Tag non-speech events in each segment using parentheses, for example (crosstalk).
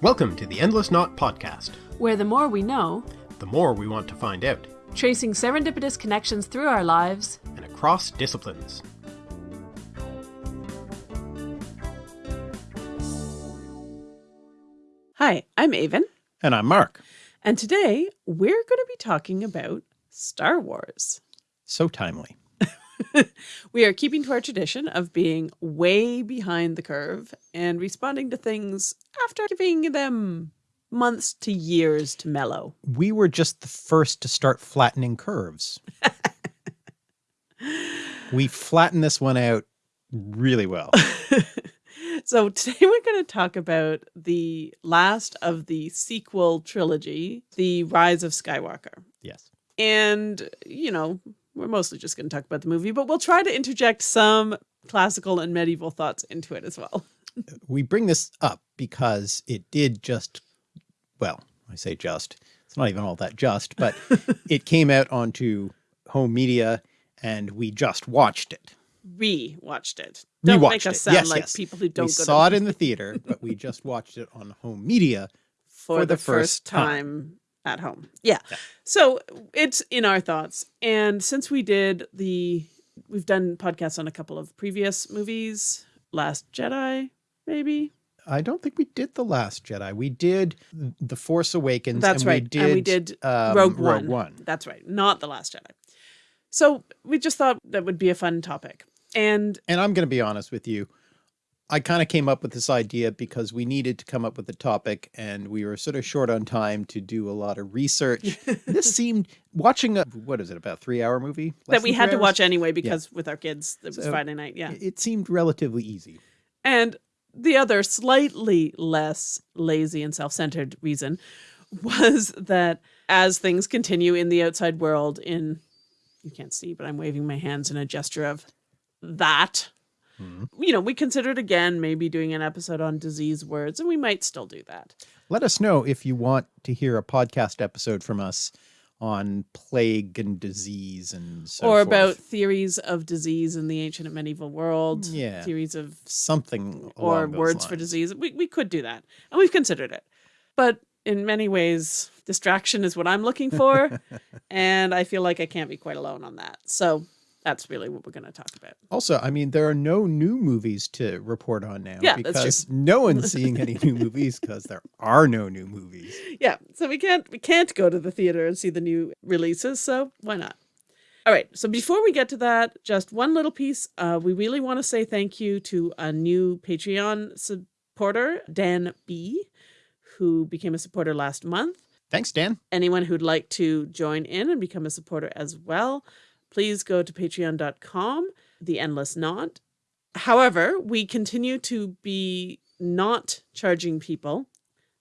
Welcome to the Endless Knot Podcast. where the more we know, The more we want to find out, tracing serendipitous connections through our lives, and across disciplines. Hi, I'm Aven, And I'm Mark. and today we're going to be talking about Star Wars. So timely. (laughs) We are keeping to our tradition of being way behind the curve and responding to things after giving them months to years to mellow. we were just the first to start flattening curves. (laughs) we flattened this one out really well. (laughs) So today we're going to talk about the last of the sequel trilogy, The Rise of Skywalker. Yes. And, you know, we're mostly just going to talk about the movie, but we'll try to interject some classical and medieval thoughts into it as well. (laughs) We bring this up because it did just, well, I say just, it's not even all that just, but (laughs) it came out onto home media and we just watched it. Re-watched it. Don't make us it. sound Yes, like yes. people who don't we go saw it in the theater, but we just watched it on home media. (laughs) for, for the, the first first time at home. Yeah. Yeah. So it's in our thoughts. And since we did the, we've done podcasts on a couple of previous movies, Last Jedi, maybe. I don't think we did The Last Jedi. We did The Force Awakens. That's and right. We did, and we did um, Rogue, Rogue One. One. That's right. Not The Last Jedi. So we just thought that would be a fun topic. And and I'm going to be honest with you. I kind of came up with this idea because we needed to come up with a topic and we were sort of short on time to do a lot of research. this (laughs) seemed watching a, what is it, about three hour movie? That we had to hours? watch anyway because with our kids, it was So, Friday night. Yeah. It seemed relatively easy. And the other slightly less lazy and self-centered reason (laughs) was that as things continue in the outside world in you can't see but I'm waving my hands in a gesture of that Mhm. you know we considered again maybe doing an episode on disease words and we might still do that Let us know if you want to hear a podcast episode from us on plague and disease and so or forth. about theories of disease in the ancient and medieval world Yeah. theories of something or words for disease. We, we could do that. And we've considered it. But in many ways, distraction is what I'm looking for. (laughs) and I feel like I can't be quite alone on that. So that's really what we're going to talk about. Also, I mean, there are no new movies to report on now Yeah, because no one's (laughs) seeing any new movies because there are no new movies. Yeah. So we can't we can't go to the theater and see the new releases. So why not? All right. So before we get to that, just one little piece. Uh, we really want to say thank you to a new Patreon supporter, Dan B, who became a supporter last month. Thanks, Dan. anyone who'd like to join in and become a supporter as well, please go to patreon.com, the endless knot. However, we continue to be not charging people.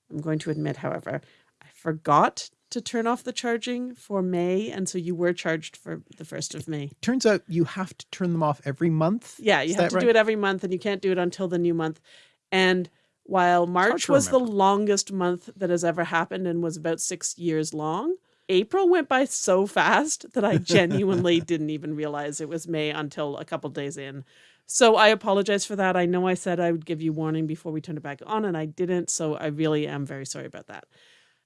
I'm going to admit, however, I forgot to turn off the charging for May, and so you were charged for the first of May. Turns out you have to turn them off every month. Yeah, you Is have to right? do it every month, and you can't do it until the new month. And while March was the longest month that has ever happened and was about six years long, April went by so fast that I genuinely didn't even realize it was May until a couple days in. So I apologize for that. I know I said I would give you warning before we turned it back on, and I didn't. So I really am very sorry about that.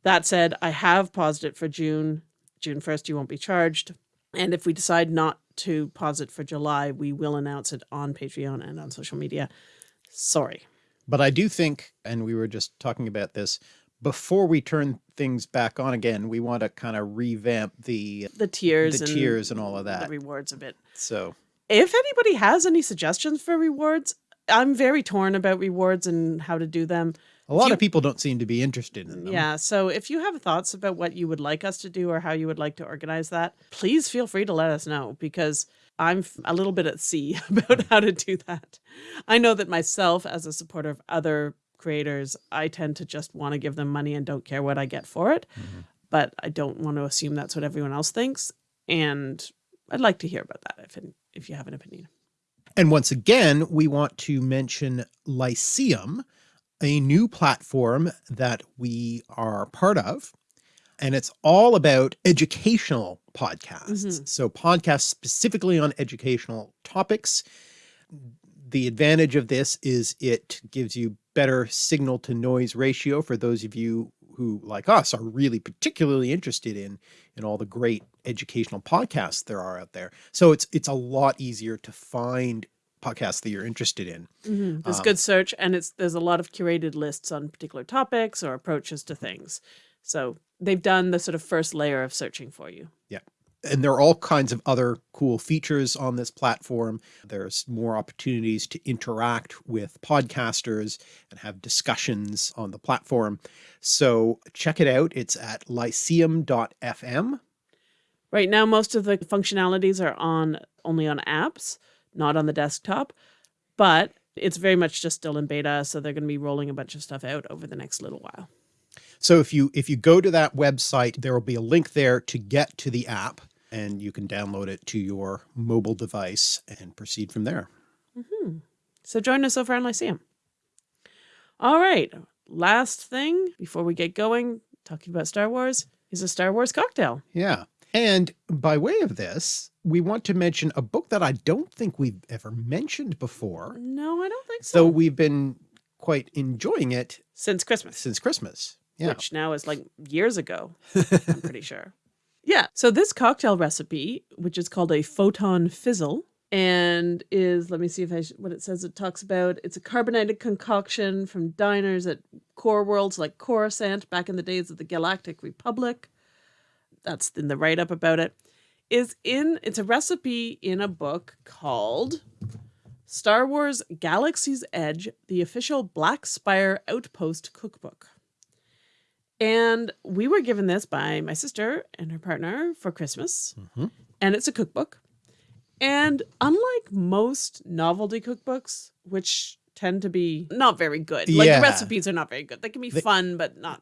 That said, I have paused it for June. June 1st, you won't be charged. And if we decide not to pause it for July, we will announce it on Patreon and on social media. Sorry. But I do think, and we were just talking about this, before we turn things back on again, we want to kind of revamp the The tiers the and tiers and all of the that. rewards a bit. So If anybody has any suggestions for rewards, I'm very torn about rewards and how to do them. a lot you- of people don't seem to be interested in them. Yeah. So if you have thoughts about what you would like us to do or how you would like to organize that, please feel free to let us know because I'm a little bit at sea (laughs) about how to do that. I know that myself, as a supporter of other creators, I tend to just want to give them money and don't care what I get for it. But I don't want to assume that's what everyone else thinks. And I'd like to hear about that if, if you have an opinion. And once again, we want to mention Lyceum, a new platform that we are part of. And it's all about educational podcasts. Mhm. So podcasts specifically on educational topics. The advantage of this is it gives you better signal to noise ratio for those of you who like us are really particularly interested in in all the great educational podcasts there are out there. So it's it's a lot easier to find podcasts that you're interested in. Mhm. There's Um, good search and it's there's a lot of curated lists on particular topics or approaches to things. So they've done the sort of first layer of searching for you. And there are all kinds of other cool features on this platform. There's more opportunities to interact with podcasters and have discussions on the platform. So check it out. It's at lyceum.fm. Right now, most of the functionalities are on only on apps, not on the desktop, but it's very much just still in beta. So they're going to be rolling a bunch of stuff out over the next little while. So if you if you go to that website, there will be a link there to get to the app and you can download it to your mobile device and proceed from there. Mm-hmm. So join us over on Lyceum. All right. Last thing before we get going, talking about Star Wars, is a Star Wars cocktail. Yeah. And by way of this, we want to mention a book that I don't think we've ever mentioned before, No, I don't think though so. we've been quite enjoying it Since Christmas. since Christmas. Yeah. which now is like years ago, (laughs) I'm pretty sure. Yeah. So this cocktail recipe, which is called a photon fizzle, and is let me see if I what it says. It talks about it's a carbonated concoction from diners at core worlds like Coruscant back in the days of the Galactic Republic. That's in the write up about it. Is in it's a recipe in a book called Star Wars Galaxy's Edge: The Official Black Spire Outpost Cookbook. And we were given this by my sister and her partner for Christmas. Mhm. And it's a cookbook. And unlike most novelty cookbooks, which tend to be not very good, like Yeah. the recipes are not very good. They can be They- fun, but not.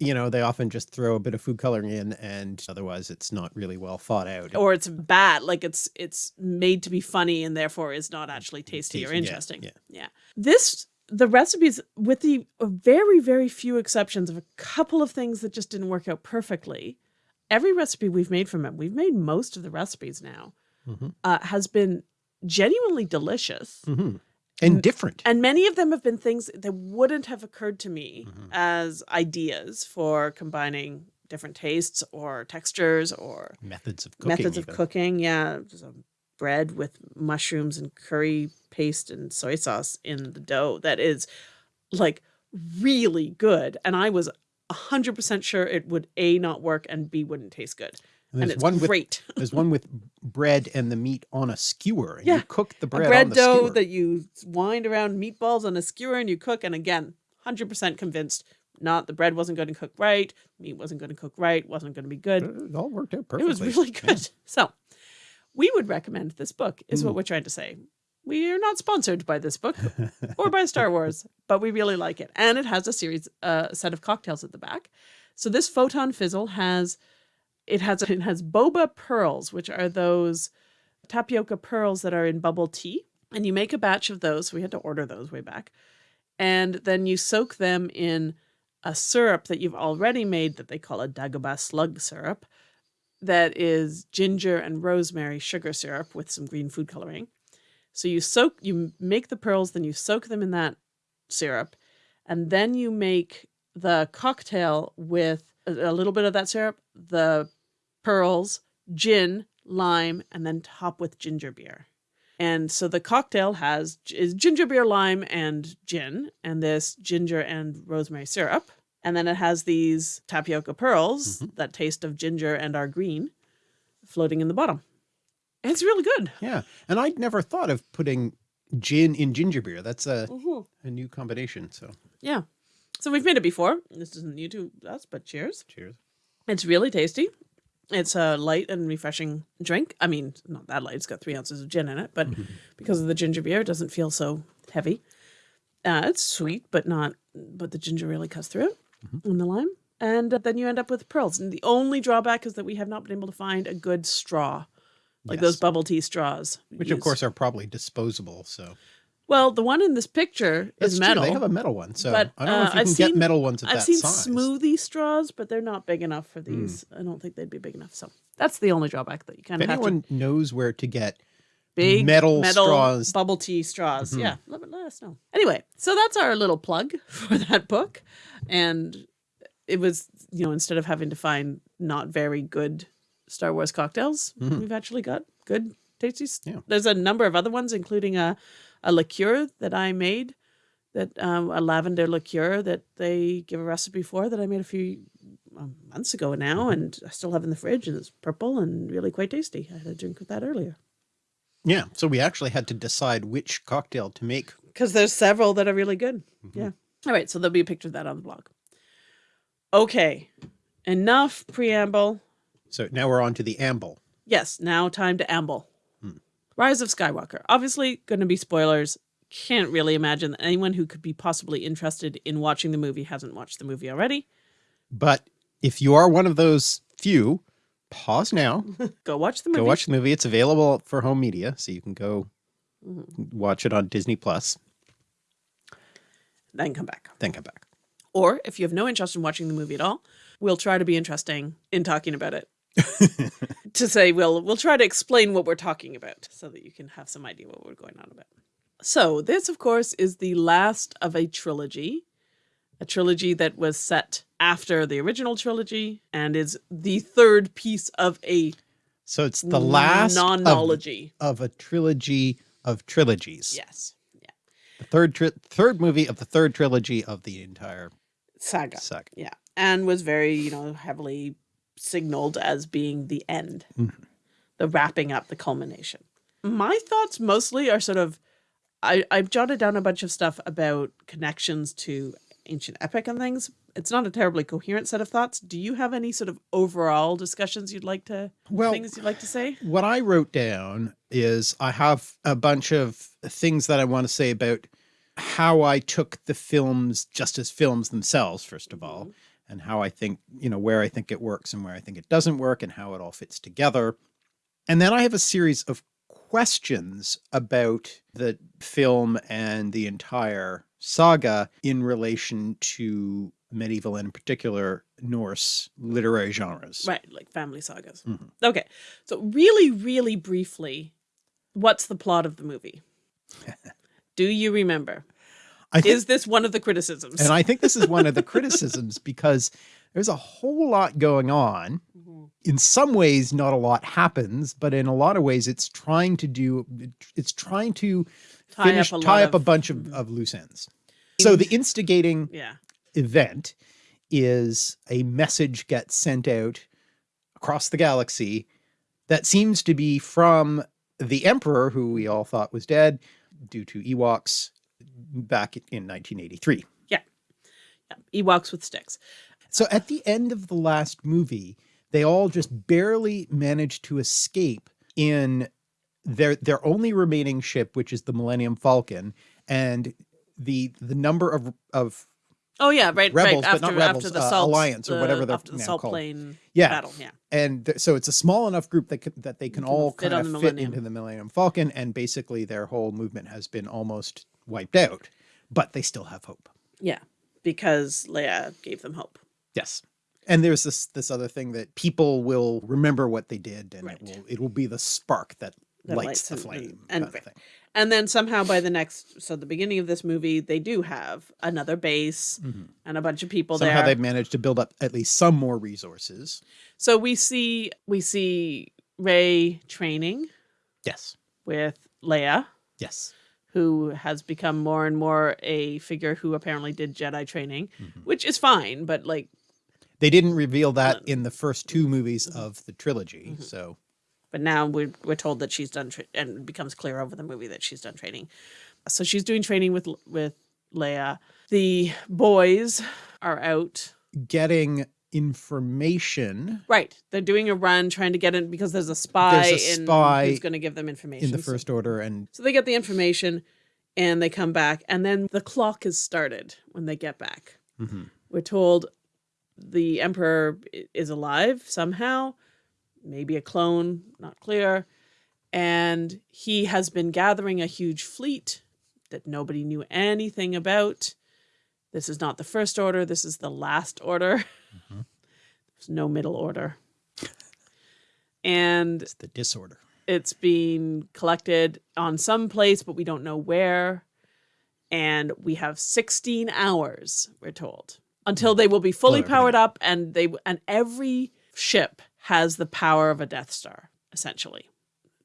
You know, they often just throw a bit of food coloring in and otherwise it's not really well thought out. Or it's bad, like it's it's made to be funny and therefore is not actually tasty or Tasty, yeah, interesting. yeah. yeah. This the recipes, with the very very few exceptions of a couple of things that just didn't work out perfectly, every recipe we've made from it, we've made most of the recipes now, Mhm. uh, has been genuinely delicious. Mhm. And different. And many of them have been things that wouldn't have occurred to me Mhm. as ideas for combining different tastes or textures or Methods of cooking. methods of even. cooking. Yeah, there's a bread with mushrooms and curry paste and soy sauce in the dough that is like really good. And I was hundred percent sure it would a not work and b wouldn't taste good. And And, there's it's one with great. (laughs) there's one with bread and the meat on a skewer. And Yeah. you cook the A bread, bread on the dough skewer. that you wind around meatballs on a skewer and you cook. And again, hundred percent convinced. Not the bread wasn't going to cook right, meat wasn't going to cook right, wasn't going to be good. it all worked out perfectly. It was really (laughs) Yeah. good. So, we would recommend this book, is Mm. what we're trying to say. We are not sponsored by this book (laughs) or by Star Wars, but we really like it. And it has a series, uh, set of cocktails at the back. So this photon fizzle has, it has (laughs) it has boba pearls, which are those tapioca pearls that are in bubble tea, and you make a batch of those. We had to order those way back, and then you soak them in a syrup that you've already made that they call a Dagobah slug syrup that is ginger and rosemary sugar syrup with some green food coloring. So you soak, you make the pearls, then you soak them in that syrup, and then you make the cocktail with a, little bit of that syrup, the pearls, gin, lime, and then top with ginger beer. And so the cocktail has is ginger beer, lime, and gin, and this ginger and rosemary syrup. And then it has these tapioca pearls that taste of ginger and are green floating in the bottom. It's really good. Yeah. And I'd never thought of putting gin in ginger beer. That's a, Mhm. a new combination. So Yeah. So we've made it before. This isn't new to us, but cheers. cheers. It's really tasty. It's a light and refreshing drink. I mean, not that light. It's got three ounces of gin in it, but because of the ginger beer, it doesn't feel so heavy. Uh, it's sweet, but not. But the ginger really cuts through it, and the lime, and uh, then you end up with pearls. And the only drawback is that we have not been able to find a good straw, like those bubble tea straws. Which of course are probably disposable. So well, the one in this picture that's is true. metal. They have a metal one. So but, I don't know uh, if you I've can get metal ones at I've that seen size. smoothie straws, but they're not big enough for these. I don't think they'd be big enough. So that's the only drawback that you kind If of have to. anyone knows where to get big Metal straws. bubble tea straws. Mhm. Yeah, let, let us know. Anyway, so that's our little plug (laughs) for that book, and it was you know instead of having to find not very good Star Wars cocktails, Mhm. we've actually got good tasty. Yeah. There's a number of other ones, including a a liqueur that I made. That um, a lavender liqueur that they give a recipe for that I made a few um, months ago now, Mhm. and I still have in the fridge, and it's purple and really quite tasty. I had a drink with that earlier. Yeah. So we actually had to decide which cocktail to make. because there's several that are really good. Mhm. Yeah. All right. So there'll be a picture of that on the blog. Okay. Enough preamble. So now we're on to the amble. Yes. Now time to amble. Hmm. Rise of Skywalker. Obviously, going to be spoilers. Can't really imagine that anyone who could be possibly interested in watching the movie hasn't watched the movie already. But if you are one of those few, pause now. (laughs) Go watch the movie. Go watch the movie. It's available for home media, so you can go Mhm. watch it on Disney Plus. Then come back. Then come back. Or if you have no interest in watching the movie at all, we'll try to be interesting in talking about it. (laughs) to say we'll we'll try to explain what we're talking about so that you can have some idea what we're going on about. So this of course is the last of a trilogy, a trilogy that was set after the original trilogy and is the third piece of a So it's the last of, of a trilogy of trilogies. Yes. The third tri- third movie of the third trilogy of the entire Saga. saga. Yeah. And was very, you know, heavily signaled as being the end, Mhm. the wrapping up, the culmination. My thoughts mostly are sort of, I, I've jotted down a bunch of stuff about connections to ancient epic and things. It's not a terribly coherent set of thoughts. Do you have any sort of overall discussions you'd like to, Well, things you'd like to say? what I wrote down is I have a bunch of things that I want to say about how I took the films just as films themselves, first of all, mm-hmm. and how I think, you know, where I think it works and where I think it doesn't work and how it all fits together. And then I have a series of questions about the film and the entire saga in relation to medieval and in particular Norse literary genres. Right, like family sagas. Mhm. Okay. So really, really briefly, what's the plot of the movie? (laughs) Do you remember? I think Is this one of the criticisms? And I think this is one of the (laughs) criticisms because there's a whole lot going on. Mhm. In some ways, not a lot happens, but in a lot of ways, it's trying to do, it's trying to Tie finish, up a tie up a bunch of, Mhm. of loose ends. So the instigating Yeah. Event is a message gets sent out across the galaxy that seems to be from the emperor, who we all thought was dead due to Ewoks back in 1983. yeah. yeah. Ewoks with sticks. So at the end of the last movie, they all just barely managed to escape in their their only remaining ship, which is the Millennium Falcon, and the the number of of Oh yeah, right, Rebels, right. but After not rebels, after the uh, salt Alliance or the- whatever they're after the now salt called. plane yeah, battle. Yeah. and th- so it's a small enough group that can, that they can can all fit kind of fit into the Millennium Falcon, and basically their whole movement has been almost wiped out, but they still have hope. Yeah. Because Leia gave them hope. Yes. And there's this this other thing that people will remember what they did, and Right. it will it will be the spark that, That lights, lights the flame. and- of thing. And then somehow by the next so the beginning of this movie, they do have another base Mhm. and a bunch of people Somehow there. they've managed to build up at least some more resources. So we see we see Rey training Yes. with Leia, Yes. who has become more and more a figure who apparently did Jedi training, Mhm. which is fine, but like They didn't reveal that Uh, in the first two movies of the trilogy, so but now we're, we're told that she's done tra- and it becomes clear over the movie that she's done training. So she's doing training with with leia. The boys are out. Getting information. Right. They're doing a run trying to get in because there's a spy, There's a in spy who's going to give them information in the first order, and so they get the information and they come back and then the clock is started when they get back. Mhm. we're told the emperor is alive somehow maybe a clone not clear and he has been gathering a huge fleet that nobody knew anything about this is not the first order this is the last order (laughs) Mhm. there's no middle order and it's the disorder. It's being collected on some place, but we don't know where. And we have 16 hours, we're told, until they will be fully powered up and they and every ship has the power of a Death Star, essentially.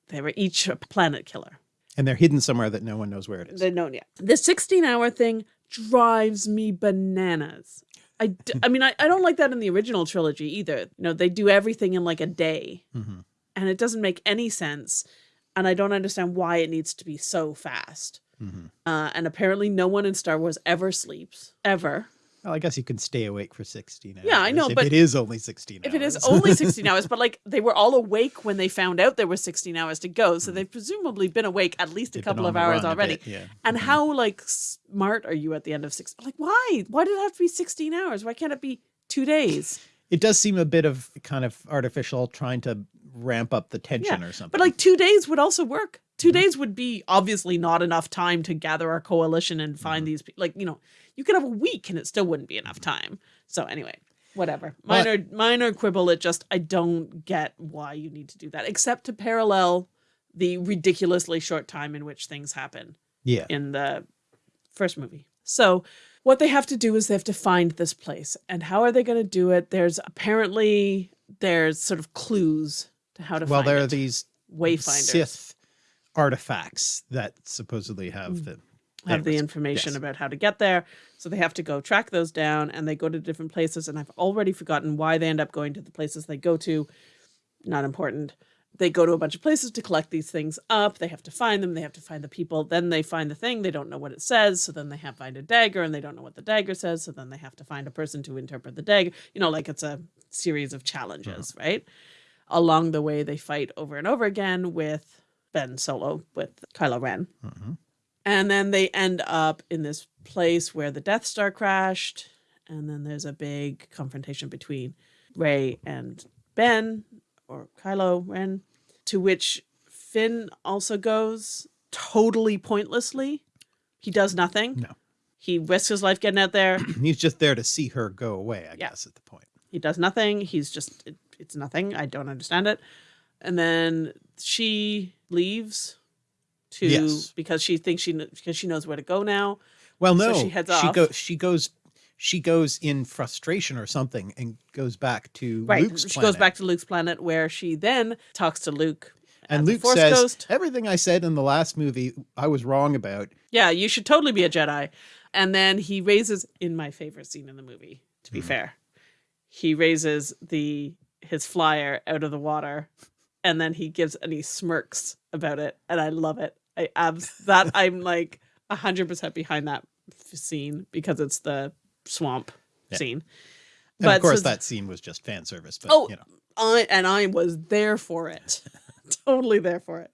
They were each a planet killer. And they're hidden somewhere that no one knows where it is. They know yet. The 16 hour thing drives me bananas. I, d- I mean, I, I don't like that in the original trilogy either. You know, they do everything in like a day Mhm. and it doesn't make any sense. And I don't understand why it needs to be so fast. Mhm. Uh, and apparently, no one in Star Wars ever sleeps, ever. Well, I guess you can stay awake for 16 hours. Yeah, I know, if but it is only 16 If it is hours. only (laughs) 16 hours, but like they were all awake when they found out there were 16 hours to go. So they've presumably been awake at least a They've couple of hours already. bit, yeah. And Mhm. how like smart are you at the end of six? Like why? Why did it have to be 16 hours? Why can't it be two days? It does seem a bit of kind of artificial trying to ramp up the tension or something. But like two days would also work. 2 Mhm. days would be obviously not enough time to gather our coalition and find Mhm. these people. Like, you know, you could have a week and it still wouldn't be enough time. So anyway, whatever. But- Minor minor quibble. It just I don't get why you need to do that, except to parallel the ridiculously short time in which things happen yeah. in the first movie. So what they have to do is they have to find this place. And how are they going to do it? There's apparently there's sort of clues to how to. Well, there it. are these wayfinders Sith artifacts that supposedly have Mm. the have the information yes. about how to get there. So they have to go track those down and they go to different places. And I've already forgotten why they end up going to the places they go to. Not important. They go to a bunch of places to collect these things up. They have to find them. They have to find the people. Then they find the thing. They don't know what it says. So then they have to find a dagger and they don't know what the dagger says. So then they have to find a person to interpret the dagger. You know, like it's a series of challenges, right? Along the way, they fight over and over again with Ben Solo, with Kylo Ren. Mhm. And then they end up in this place where the Death Star crashed. And then there's a big confrontation between Rey and Ben, or Kylo Ren, to which Finn also goes totally pointlessly. He does nothing. No. He risks his life getting out there. (clears throat) He's just there to see her go away, I Yeah. guess, at the point. He does nothing. He's just, it, it's nothing. I don't understand it. And then she leaves to, Yes. because she thinks she, because she knows where to go now. Well, So no, she heads she off. goes. She goes. She goes in frustration or something, and goes back to Right. Luke's she planet. goes back to Luke's planet where she then talks to Luke. and Luke says, Ghost. "Everything I said in the last movie, I was wrong about." Yeah, you should totally be a Jedi. And then he raises in my favorite scene in the movie, to be Mhm. fair. He raises the his flyer out of the water and then he gives and he smirks about it and I love it. I abs that I'm like 100% behind that f- scene because it's the swamp Yeah. scene. And of course, so- that scene was just fan service. But Oh, you know, I and I was there for it. (laughs) totally there for it.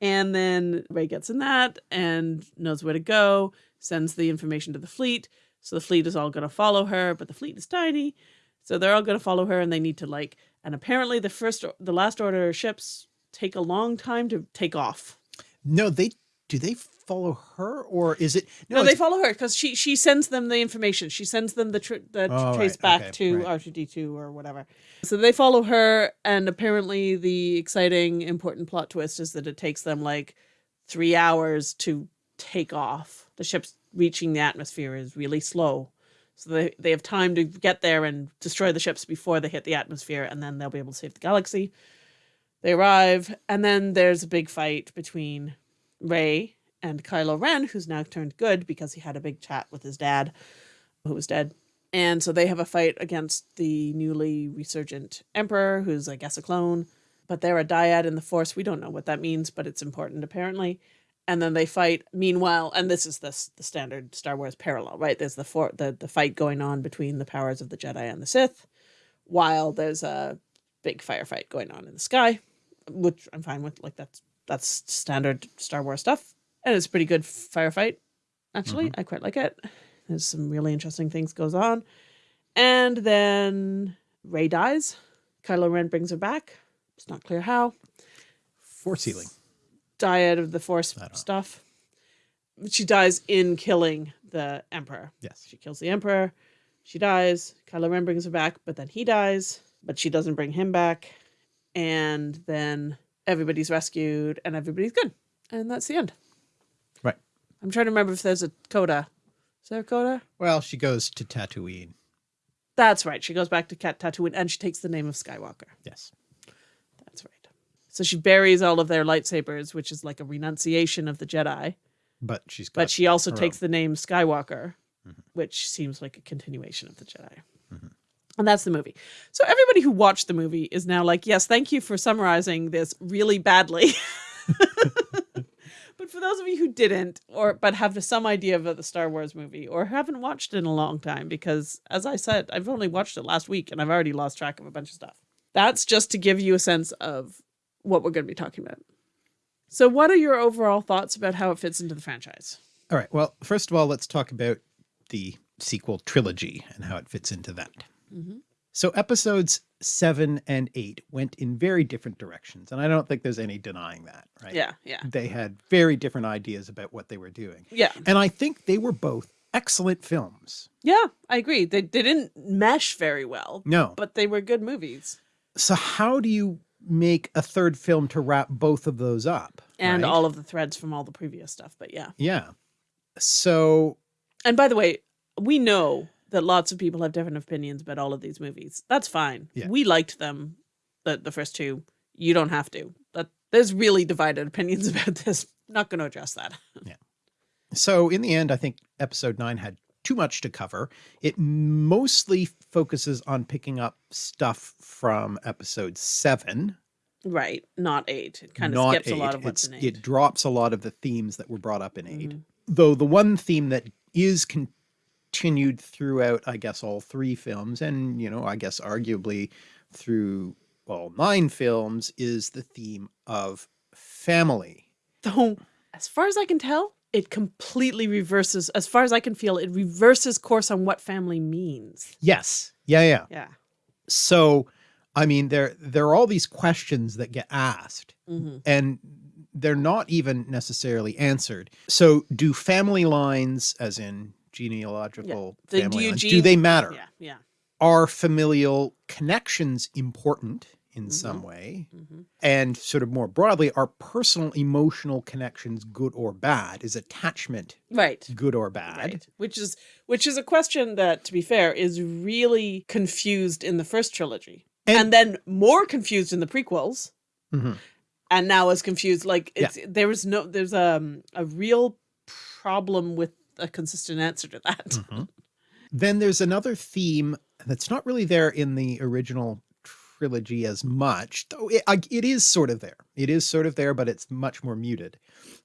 And then Rey gets in that and knows where to go, sends the information to the fleet. So the fleet is all going to follow her, but the fleet is tiny. So they're all going to follow her and they need to like and apparently the first the last order ships take a long time to take off. No, they do they follow her or is it? No, they follow her because she she sends them the information. She sends them the tr- the Oh, trace right, back okay, to right. R two D two or whatever. So they follow her, and apparently the exciting important plot twist is that it takes them like three hours to take off. The ship's reaching the atmosphere is really slow, so they they have time to get there and destroy the ships before they hit the atmosphere, and then they'll be able to save the galaxy. They arrive, and then there's a big fight between Rey and Kylo Ren, who's now turned good because he had a big chat with his dad, who was dead. And so they have a fight against the newly resurgent Emperor, who's, I guess, a clone. But they're a dyad in the Force. We don't know what that means, but it's important apparently. And then they fight. Meanwhile, and this is the, the standard Star Wars parallel, right? There's the, for, the the fight going on between the powers of the Jedi and the Sith, while there's a big firefight going on in the sky, which I'm fine with. Like that's that's standard Star Wars stuff, and it's a pretty good firefight. Actually, mm-hmm. I quite like it. There's some really interesting things goes on, and then Rey dies. Kylo Ren brings her back. It's not clear how. force healing. Dyad of the Force don't know. stuff. She dies in killing the Emperor. Yes. She kills the Emperor. She dies. Kylo Ren brings her back, but then he dies, but she doesn't bring him back. And then everybody's rescued and everybody's good. And that's the end. Right. I'm trying to remember if there's a coda. Is there a coda? Well, she goes to Tatooine. That's right. She goes back to Cat Tatooine and she takes the name of Skywalker. Yes. That's right. So she buries all of their lightsabers, which is like a renunciation of the Jedi. But she's got But she also takes own. the name Skywalker, mm-hmm. which seems like a continuation of the Jedi. And that's the movie. So everybody who watched the movie is now like, yes, thank you for summarizing this really badly. (laughs) but for those of you who didn't, or but have some idea of the Star Wars movie, or haven't watched it in a long time, because as I said, I've only watched it last week and I've already lost track of a bunch of stuff. That's just to give you a sense of what we're going to be talking about. So, what are your overall thoughts about how it fits into the franchise? All right. Well, first of all, let's talk about the sequel trilogy and how it fits into that. Mm-hmm. So episodes seven and eight went in very different directions. And I don't think there's any denying that, right? Yeah, yeah, They had very different ideas about what they were doing. yeah, And I think they were both excellent films. yeah. I agree. They they didn't mesh very well, No. but they were good movies, So how do you make a third film to wrap both of those up? and right? all of the threads from all the previous stuff. But yeah. Yeah. So And by the way, we know that lots of people have different opinions about all of these movies. That's fine. Yeah. We liked them, the the first two. You don't have to. But there's really divided (laughs) opinions about this. Not going to address that. (laughs) yeah. So in the end, I think episode nine had too much to cover. It mostly focuses on picking up stuff from episode seven. Right. Not eight. It kind of skips a lot of what's It's- in eight. It drops a lot of the themes that were brought up in 8 Mhm. Though the one theme that is continued throughout, I guess, all three films, and, you know, I guess arguably through all nine films, is the theme of family. Though, as far as I can tell, it completely reverses. As far as I can feel, it reverses course on what family means. Yes. Yeah, yeah. Yeah. So, I mean, there there are all these questions that get asked, hmm and they're not even necessarily answered. So, do family lines, as in genealogical The- do family you lines, do they matter? Yeah. Yeah. Are familial connections important in some Mhm. way? hmm And sort of more broadly, are personal emotional connections good or bad? Is attachment Right. good or bad? Right. Which is which is a question that, to be fair, is really confused in the first trilogy, and, And- then more confused in the prequels, Mhm. and now is confused. Like it's there is no there's um a real problem with a consistent answer to that. Mhm. Then there's another theme that's not really there in the original trilogy as much, though it, it is sort of there. It is sort of there, but it's much more muted.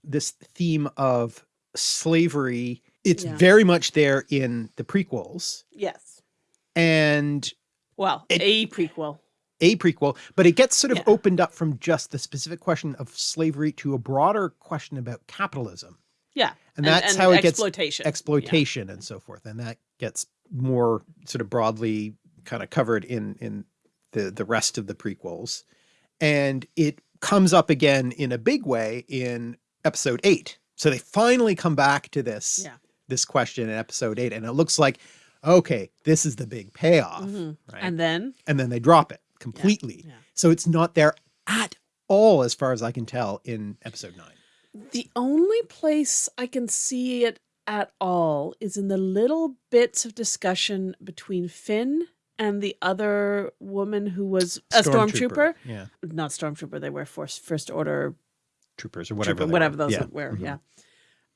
This theme of slavery, it's Yeah. very much there in the prequels Yes. and Well, It- a prequel. a prequel, but it gets sort of Yeah. opened up from just the specific question of slavery to a broader question about capitalism. Yeah. And that's how it gets exploitation. Yeah. exploitation and so forth and that gets more sort of broadly kind of covered in in the the rest of the prequels and it comes up again in a big way in episode 8 so they finally come back to this Yeah. this question in episode 8 and it looks like okay this is the big payoff Mhm. right And then and then they drop it completely yeah. so it's not there at all as far as i can tell in episode 9 The only place I can see it at all is in the little bits of discussion between Finn and the other woman who was a stormtrooper. yeah Not stormtrooper, they were first first order troopers or whatever trooper, whatever were. those yeah. were. Mhm. Yeah.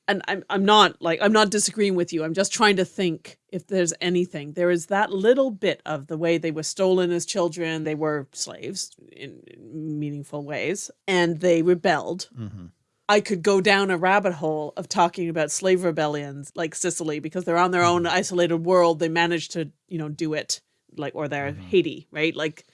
And I'm I'm not like I'm not disagreeing with you. I'm just trying to think if there's anything. There is that little bit of the way they were stolen as children. They were slaves in, in meaningful ways, and they rebelled. Mhm. I could go down a rabbit hole of talking about slave rebellions like Sicily because they're on their own mm-hmm. isolated world. They managed to, you know, do it like, or they're mm-hmm. Haiti, right? Like,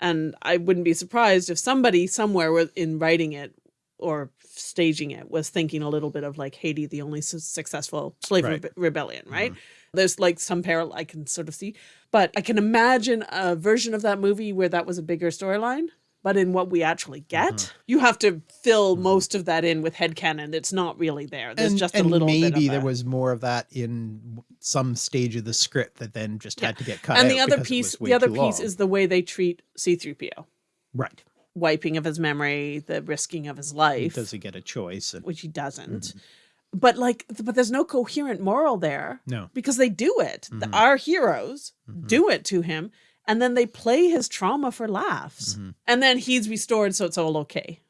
and I wouldn't be surprised if somebody somewhere in writing it or staging it was thinking a little bit of like Haiti, the only su- successful slave Right. rebe- rebellion, right? Mm-hmm. There's like some parallel I can sort of see, but I can imagine a version of that movie where that was a bigger storyline. But in what we actually get, you have to fill most of that in with headcanon. It's not really there. There's and, just and a little maybe there was more of that in some stage of the script that then just Yeah. had to get cut and the other piece the other piece long. is the way they treat c3po right wiping of his memory, the risking of his life, Does he get a choice? And, which he doesn't. Mm-hmm. But like, but there's no coherent moral there no. because they do it. The, Mhm. our heroes do it to him, and then they play his trauma for laughs, Mhm. and then he's restored, so it's all okay.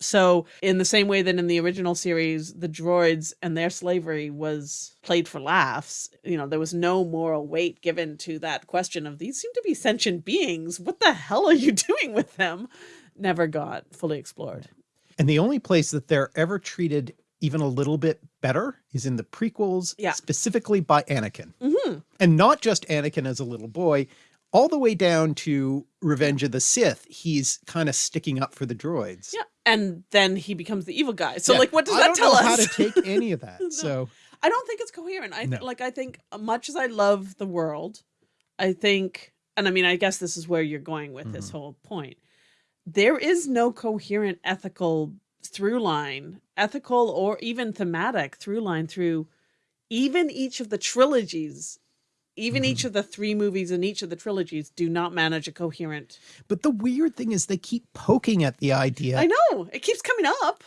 So, in the same way that in the original series, the droids and their slavery was played for laughs, you know, there was no moral weight given to that question of these seem to be sentient beings. What the hell are you (laughs) doing with them? Never got fully explored. And the only place that they're ever treated even a little bit better is in the prequels, Yeah. specifically by Anakin. hmm And not just Anakin as a little boy, all the way down to Revenge of the Sith, he's kind of sticking up for the droids. Yeah. And then he becomes the evil guy. So, Yeah, like, what does I that don't tell know us? how to take (laughs) any of that. No. So I don't think it's coherent. I No. like I think uh, much as I love the world, I think and I mean I guess this is where you're going with this Mm-hmm. whole point. There is no coherent ethical through line, ethical or even thematic through line through even each of the trilogies. Even Mm-hmm. each of the three movies in each of the trilogies do not manage a coherent. but the weird thing is they keep poking at the idea I know it keeps coming up.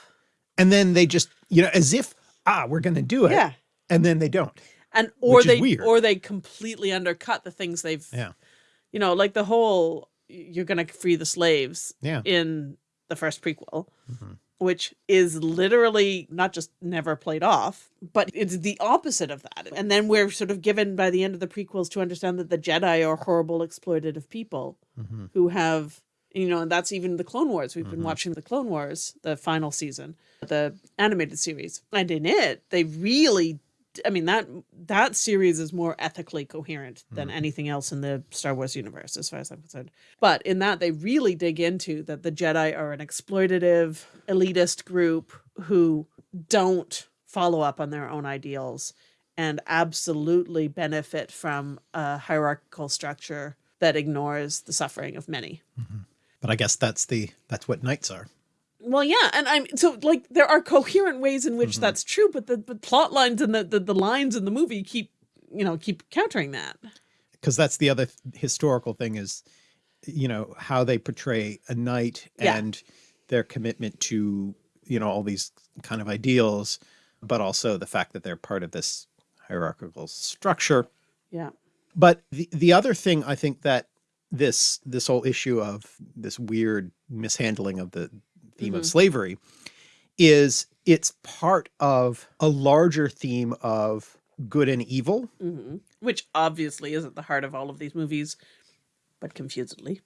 and then they just, you know, as if, ah, we're gonna do it. Yeah, And then they don't. and or they or they completely undercut the things they've Yeah. you know like the whole you're gonna free the slaves Yeah. in the first prequel Mhm. Which is literally not just never played off but it's the opposite of that and then we're sort of given by the end of the prequels to understand that the jedi are horrible exploitative people Mhm. who have you know and that's even the clone wars we've been Mhm. watching the clone wars the final season the animated series and in it they really i mean that that series is more ethically coherent than hmm. anything else in the star wars universe as far as i'm concerned. But in that they really dig into that the jedi are an exploitative elitist group who don't follow up on their own ideals and absolutely benefit from a hierarchical structure that ignores the suffering of many. Mm-hmm. But I guess that's the that's what knights are. Well, yeah, and I'm so like there are coherent ways in which Mhm. that's true, but the, the plot lines and the, the the lines in the movie keep you know keep countering that. Because that's the other th- historical thing is, you know, how they portray a knight Yeah. and their commitment to, you know, all these kind of ideals, but also the fact that they're part of this hierarchical structure. Yeah, But the the other thing I think that this this whole issue of this weird mishandling of the theme Mhm. of slavery is it's part of a larger theme of good and evil hmm which obviously is at the heart of all of these movies, but confusedly.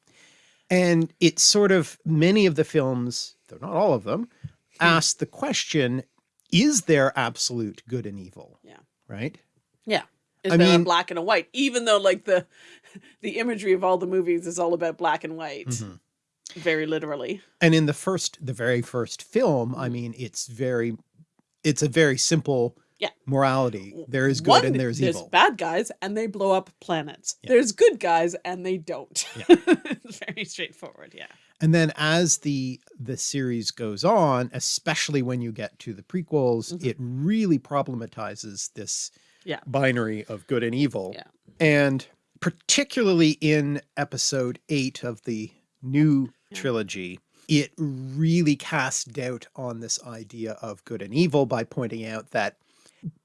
and it's sort of many of the films though not all of them ask the question is there absolute good and evil Yeah. right Yeah, is I there mean- a black and a white? Even though like the (laughs) the imagery of all the movies is all about black and white, Mhm. Very literally. and in the first the very first film i Mhm. mean it's very it's a very simple Yeah. morality there is good One, and there's, evil There's bad guys and they blow up planets. Yeah. There's good guys and they don't. Yeah. (laughs) very straightforward. Yeah. and then as the the series goes on especially when you get to the prequels Mhm. it really problematizes this Yeah. binary of good and evil Yeah. and particularly in episode 8 of the new. Trilogy it really casts doubt on this idea of good and evil by pointing out that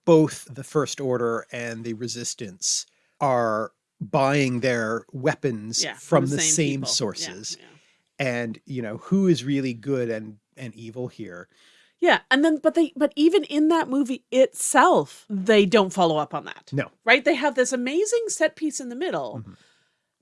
both the first order and the resistance are buying their weapons Yeah. from the same, people. Yeah, sources Yeah. and you know who is really good and and evil here Yeah, and then but they but even in that movie itself, they don't follow up on that. no Right? They have this amazing set piece in the middle Mhm.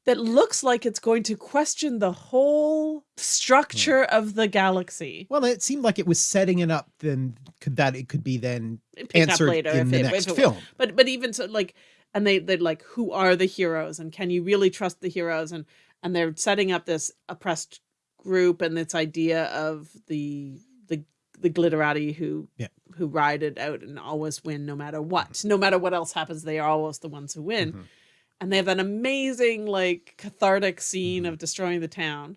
That looks like it's going to question the whole structure of the galaxy. well it seemed like it was setting it up then could that it could be then Pick up answered later in if the it- next if it- film But but even so like and they they're like who are the heroes and can you really trust the heroes and and they're setting up this oppressed group and this idea of the the the glitterati who Yeah. who ride it out and always win no matter what no matter what else happens they are always the ones who win Mhm. And they have that amazing like cathartic scene Mhm. of destroying the town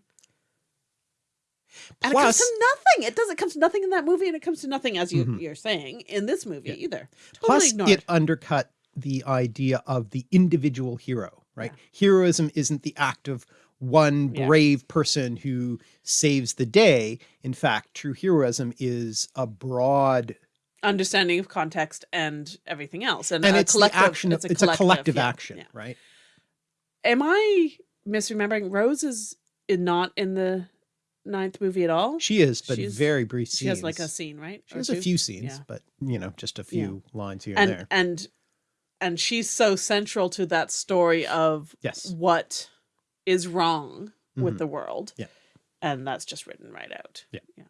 and it comes to nothing it does it comes to nothing in that movie and it comes to nothing as you Mhm. you're saying in this movie Yeah. either totally plus ignored it undercut the idea of the individual hero right heroism isn't the act of one Yeah. brave person who saves the day. In fact, true heroism is a broad Understanding of context and everything else. And, and a it's collective, action of, it's a collective yeah, action, yeah. right? Am I misremembering? Rose is not in the ninth movie at all. She is, but She's- very brief scenes. She has like a scene, right? She Or has a few scenes, Yeah. but you know, just a few lines here and, and there. and and she's so central to that story of Yes. what is wrong with Mhm. the world. Yeah. And that's just written right out. Yeah. Yeah.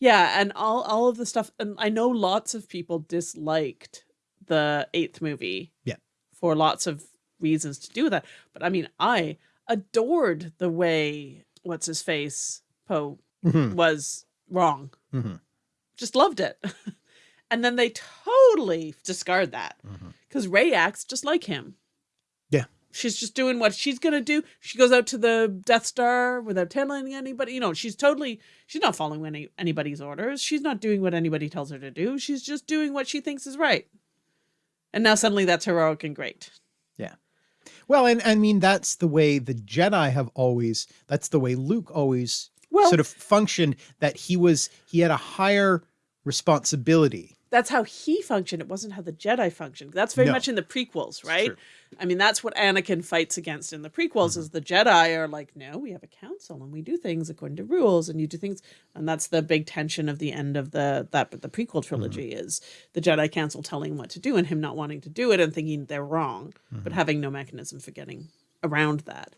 Yeah. And all, all of the stuff. And I know lots of people disliked the eighth movie. Yeah. For lots of reasons to do that. But I mean, I adored the way what's his face Poe Mhm, was wrong. mhm, Just loved it. (laughs) and then they totally discard that because Rey acts just like him. She's just doing what she's gonna do. She goes out to the Death Star without telling anybody. You know, she's totally she's not following any anybody's orders. She's not doing what anybody tells her to do. She's just doing what she thinks is right. And now suddenly that's heroic and great. Yeah. Well, and I mean that's the way the Jedi have always. That's the way Luke always Well, sort of functioned. That he was he had a higher responsibility. That's how he functioned. It wasn't how the Jedi functioned. That's very No. much in the prequels, right? I mean, that's what Anakin fights against in the prequels Mm-hmm. is the Jedi are like, no, we have a council and we do things according to rules and you do things and that's the big tension of the end of the that the prequel trilogy Mm-hmm. is the Jedi council telling him what to do and him not wanting to do it and thinking they're wrong, Mm-hmm. but having no mechanism for getting around that.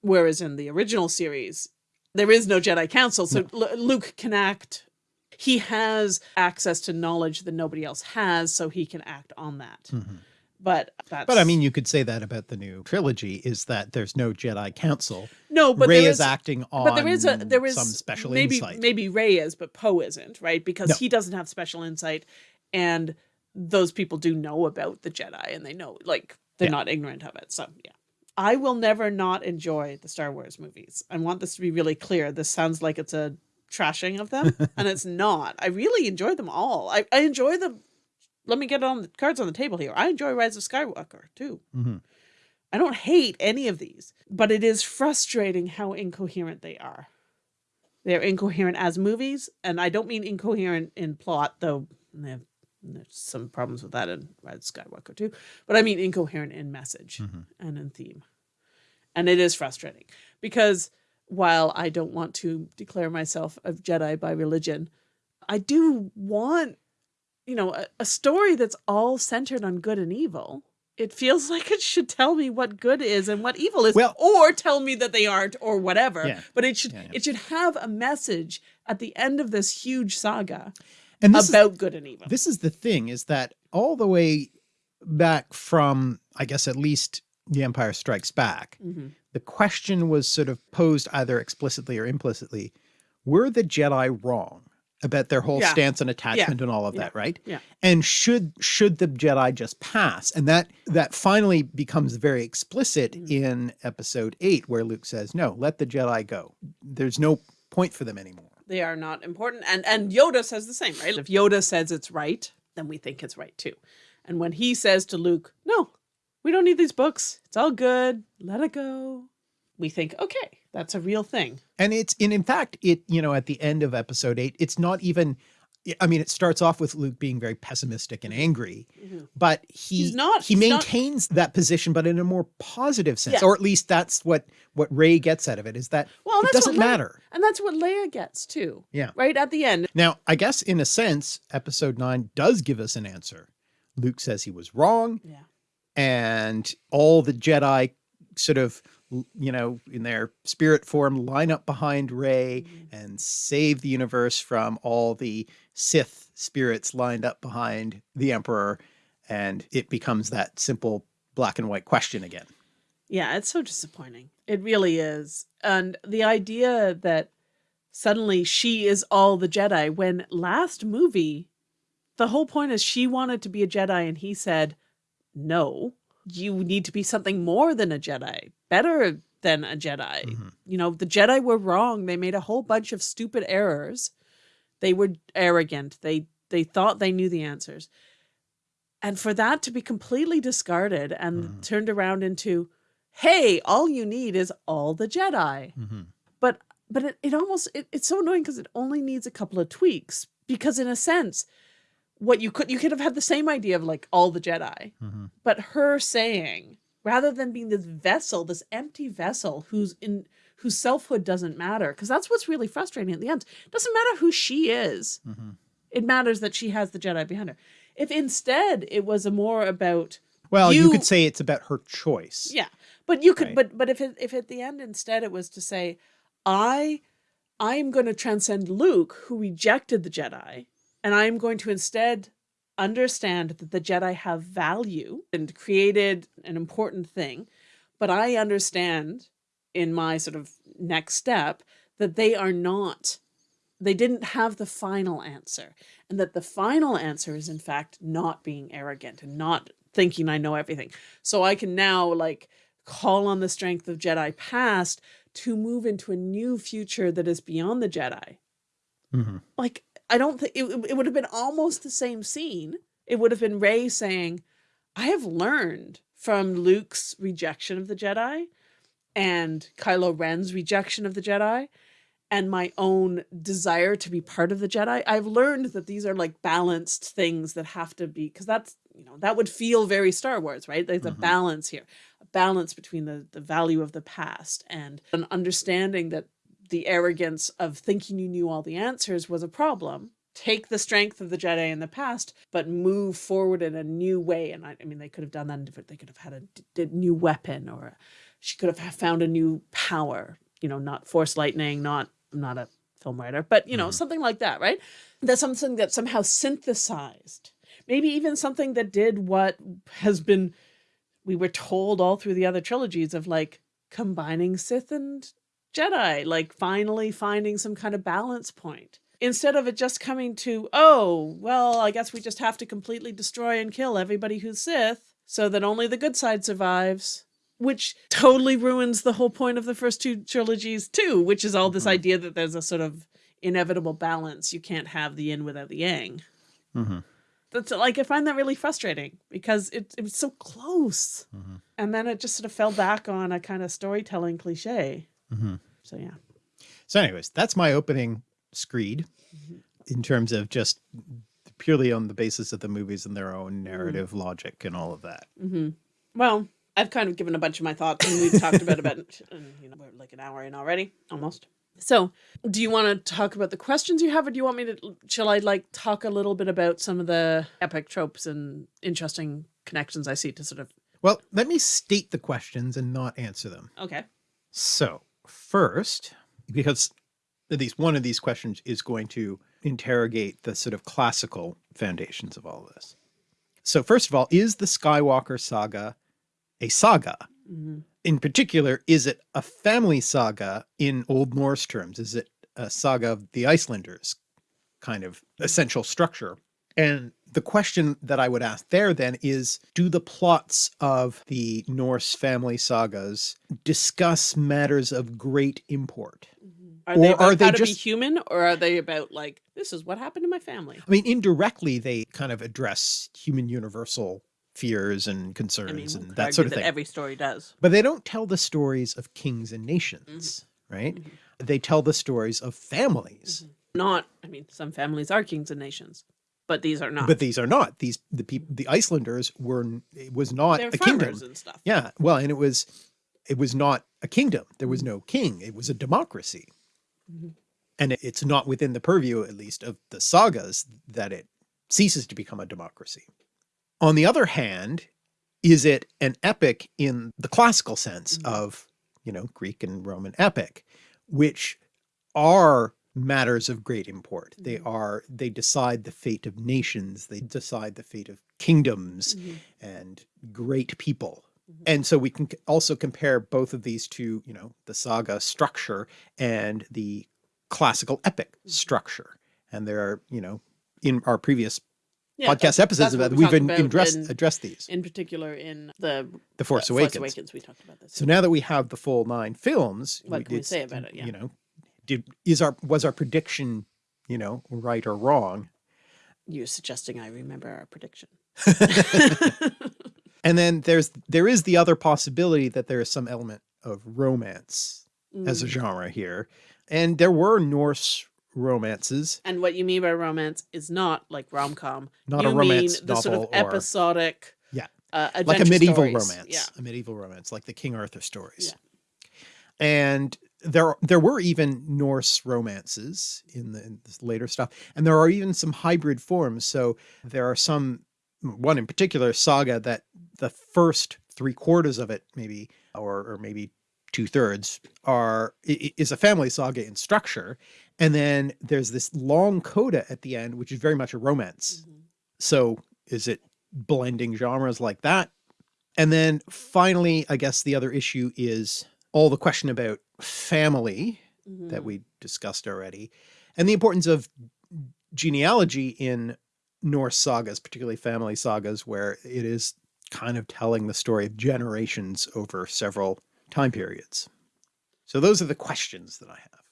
Whereas in the original series, there is no Jedi council, so Lu- Luke can act he has access to knowledge that nobody else has, so he can act on that. But Mm-hmm. But I mean, you could say that about the new trilogy is that there's no Jedi Council. no, but Rey there is, acting on but there is a there is some special maybe insight. maybe Rey is, but Poe isn't, right? Because No. he doesn't have special insight, and those people do know about the Jedi, and they know like they're Yeah. not ignorant of it. So yeah. I will never not enjoy the Star Wars movies. I want this to be really clear. This sounds like it's a trashing of them, and it's (laughs) not. I really enjoy them all. I, I enjoy them Let me get on the cards on the table here. I enjoy Rise of Skywalker too. Mhm. I don't hate any of these, but it is frustrating how incoherent they are. They're incoherent as movies, and I don't mean incoherent in plot, though they have, there's some problems with that in Rise of Skywalker too. But I mean incoherent in message and in theme. And it is frustrating because while I don't want to declare myself a Jedi by religion, I do want, you know, a, a story that's all centered on good and evil. It feels (laughs) like it should tell me what good is and what evil is, Well- or tell me that they aren't, or whatever. Yeah. But it should Yeah, yeah. it should have a message at the end of this huge saga And this is about good and evil. this is the thing is that all the way back from I guess at least The Empire Strikes Back, Mhm. the question was sort of posed either explicitly or implicitly: Were the Jedi wrong about their whole Yeah. stance and attachment and all of Yeah. that, right? Yeah. And should should the Jedi just pass? And that that finally becomes very explicit Mm. in Episode Eight, where Luke says, "No, let the Jedi go. There's no point for them anymore." they are not important and and yoda says the same right if yoda says it's right then we think it's right too and when he says to luke no we don't need these books it's all good let it go we think okay that's a real thing And it's and in fact, it you know at the end of episode eight, it's not even. I mean, it starts off with Luke being very pessimistic and angry, mm-hmm. but he He's not- he he's not- maintains that position, but in a more positive sense, Yeah. or at least that's what what Rey gets out of it is that well it doesn't Leia- matter. and that's what leia gets too Yeah. right at the end Now, I guess in a sense, episode nine does give us an answer. Luke says he was wrong, yeah and all the Jedi sort of you know in their spirit form line up behind Rey mm-hmm. and save the universe from all the Sith spirits lined up behind the Emperor and it becomes that simple black and white question again. Yeah, it's so disappointing. It really is. And the idea that suddenly she is all the Jedi when last movie the whole point is she wanted to be a Jedi and he said, "No, you need to be something more than a Jedi, better than a Jedi." Mhm. You know, the Jedi were wrong. They made a whole bunch of stupid errors. They were arrogant. They they thought they knew the answers. And for that to be completely discarded and Mhm. turned around into hey, all you need is all the Jedi. Mhm. But but it, it almost it, it's so annoying because it only needs a couple of tweaks. Because in a sense, what you could you could have had the same idea of like all the Jedi, Mhm. but her saying rather than being this vessel, this empty vessel who's in whose selfhood doesn't matter, because that's what's really frustrating at the end. It doesn't matter who she is. Mhm. It matters that she has the Jedi behind her. If instead it was a more about Well, you, You- could say it's about her choice. yeah, but you could, Right. but but if it, if at the end instead it was to say, I, I am going to transcend Luke, who rejected the Jedi, and I am going to instead understand that the Jedi have value and created an important thing, but I understand in my sort of next step that they are not. They didn't have the final answer, and that the final answer is in fact not being arrogant and not thinking I know everything. So I can now like call on the strength of Jedi past to move into a new future that is beyond the Jedi. Mhm. Like I don't think it, it would have been almost the same scene. It would have been Rey saying, "I have learned from Luke's rejection of the Jedi and Kylo Ren's rejection of the Jedi." And my own desire to be part of the Jedi, I've learned that these are like balanced things that have to be, because that's, you know, that would feel very Star Wars, right? There's a Mhm. balance here, a balance between the, the value of the past and an understanding that the arrogance of thinking you knew all the answers was a problem. Take the strength of the Jedi in the past, but move forward in a new way. And I, I mean, they could have done that in different, they could have had a new weapon or she could have found a new power, you know, not force lightning, not, I'm not a film writer, but you know, Mhm. something like that, right? That's something that somehow synthesized, maybe even something that did what has been, we were told all through the other trilogies of like combining Sith and Jedi, like finally finding some kind of balance point. Instead of it just coming to, oh, well, I guess we just have to completely destroy and kill everybody who's Sith so that only the good side survives, which totally ruins the whole point of the first two trilogies, too, which is all this Mhm. idea that there's a sort of inevitable balance. You can't have the yin without the yang. Mhm. That's like, I find that really frustrating because it, it was so close. Mhm. And then it just sort of fell back on a kind of storytelling cliche. Mhm. So, yeah. So anyways, that's my opening screed Mhm. in terms of just purely on the basis of the movies and their own narrative logic and all of that. hmm Well, I've kind of given a bunch of my thoughts, and we've talked about about (laughs) and, you know we're like an hour in already, almost. So, do you want to talk about the questions you have, or do you want me to? Shall I like talk a little bit about some of the epic tropes and interesting connections I see to sort of? Well, let me state the questions and not answer them. Okay. So first, because at least one of these questions is going to interrogate the sort of classical foundations of all of this. So first of all, is the Skywalker saga a saga? hmm In particular, is it a family saga in Old Norse terms? Is it a saga of the Icelanders kind of essential structure? And the question that I would ask there then is, do the plots of the Norse family sagas discuss matters of great import? Are they Or about are they how to be just- human, or are they about like this is what happened to my family? I mean, indirectly, they kind of address human universal fears and concerns I mean, and that sort of that thing. every story does. But they don't tell the stories of kings and nations, right? Mhm. They tell the stories of families. Not, I mean, some families are kings and nations, but these are not. But these are not. These the people the Icelanders were it was not they're a kingdom. and stuff. Yeah. Well, and it was it was not a kingdom. There was no king. It was a democracy. Mhm. And it's not within the purview, at least, of the sagas that it ceases to become a democracy. On the other hand, is it an epic in the classical sense Mhm. of, you know, Greek and Roman epic, which are matters of great import. They Mhm. are, they decide the fate of nations. They decide the fate of kingdoms Mhm. and great people. Mhm. And so we can also compare both of these to, you know, the saga structure and the classical epic Mhm. structure. And there are, you know, in our previous Yeah, podcast that's- episodes that's that, we we've in, about addressed, in- addressed these. in particular in the The Force uh, Awakens. Force Awakens, we talked about this. So now that we have the full nine films, What can we say about it? Yeah. You know, did is our was our prediction, you know, right or wrong? You're suggesting I remember our prediction. (laughs) (laughs) And then there's there is the other possibility that there is some element of romance as a Mm. genre here. And there were Norse romances, And what you mean by romance is not like rom com. not you a romance mean the sort of novel or episodic, Yeah. uh, like a medieval stories. romance, Yeah, a medieval romance, like the King Arthur stories. Yeah. And there there were even Norse romances in the in later stuff, and there are even some hybrid forms. So there are some one in particular saga that the first three quarters of it, maybe or or maybe two thirds, are is a family saga in structure, and then there's this long coda at the end, which is very much a romance. Mhm. So is it blending genres like that? And then finally, I guess the other issue is all the question about family that Mhm. we discussed already and the importance of genealogy in Norse sagas, particularly family sagas, where it is kind of telling the story of generations over several time periods. So those are the questions that I have.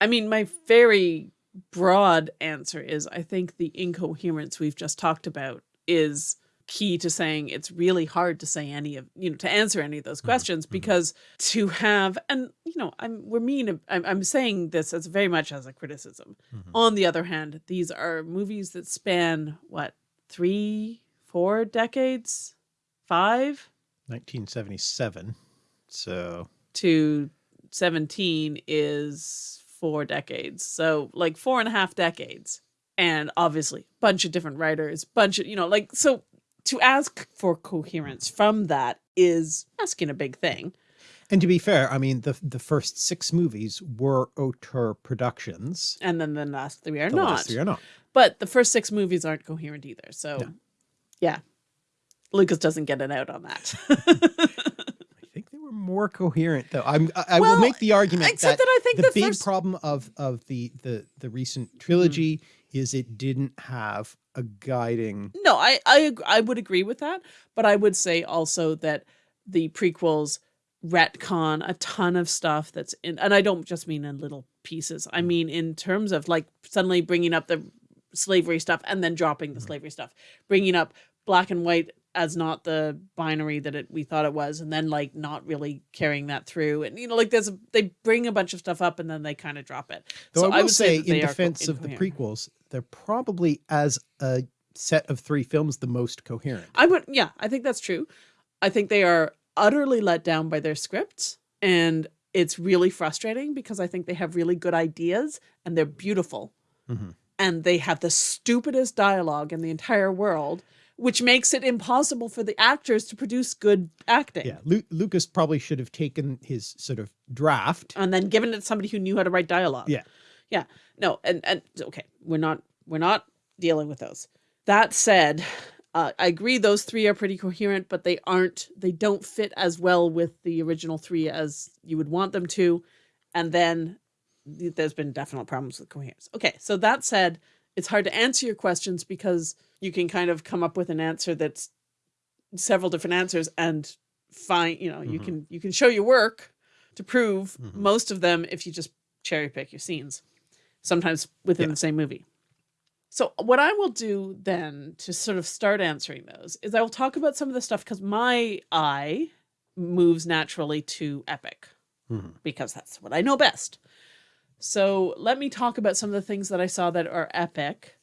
I mean, my very broad answer is I think the incoherence we've just talked about is key to saying it's really hard to say any of you know to answer any of those mm-hmm. questions mm-hmm. because to have and you know I'm we're mean I'm, I'm saying this as very much as a criticism mm-hmm. on the other hand these are movies that span what three four decades five 1977. So to 17 is four decades. So like four and a half decades. And obviously bunch of different writers, bunch of, you know, like, so to ask for coherence from that is asking a big thing. And to be fair, I mean, the the first six movies were auteur productions. And then the last three are The not. last three are not. But the first six movies aren't coherent either. So No. yeah. Lucas doesn't get an out on that. (laughs) I think they were more coherent, though. I'm, I, I will make the argument Except that, that I think the, the, big first problem of of the the the recent trilogy mm-hmm. is it didn't have a guiding. No, I I I would agree with that, but I would say also that the prequels retcon a ton of stuff that's in, and I don't just mean in little pieces. I mm-hmm. mean in terms of like suddenly bringing up the slavery stuff and then dropping the mm-hmm. slavery stuff, bringing up black and white as not the binary that it we thought it was, and then like not really carrying that through, and you know like there's a, they bring a bunch of stuff up and then they kind of drop it. Though so I will would say, that in they are co- defense of the prequels, they're probably as a set of three films the most coherent. I would, yeah, I think that's true. I think they are utterly let down by their scripts, and it's really frustrating because I think they have really good ideas and they're beautiful, Mhm. and they have the stupidest dialogue in the entire world, which makes it impossible for the actors to produce good acting. Yeah, Lu- Lucas probably should have taken his sort of draft. And then given it to somebody who knew how to write dialogue. Yeah. Yeah. No, and and okay, we're not we're not dealing with those. That said, uh, I agree those three are pretty coherent, but they aren't they don't fit as well with the original three as you would want them to. And then there's been definite problems with coherence. Okay, so that said, it's hard to answer your questions because you can kind of come up with an answer that's several different answers and find, you know, you Mhm. can you can show your work to prove Mhm. most of them if you just cherry pick your scenes, sometimes within Yeah. the same movie. So what I will do then to sort of start answering those is I will talk about some of the stuff because my eye moves naturally to epic Mhm. because that's what I know best. So let me talk about some of the things that I saw that are epic.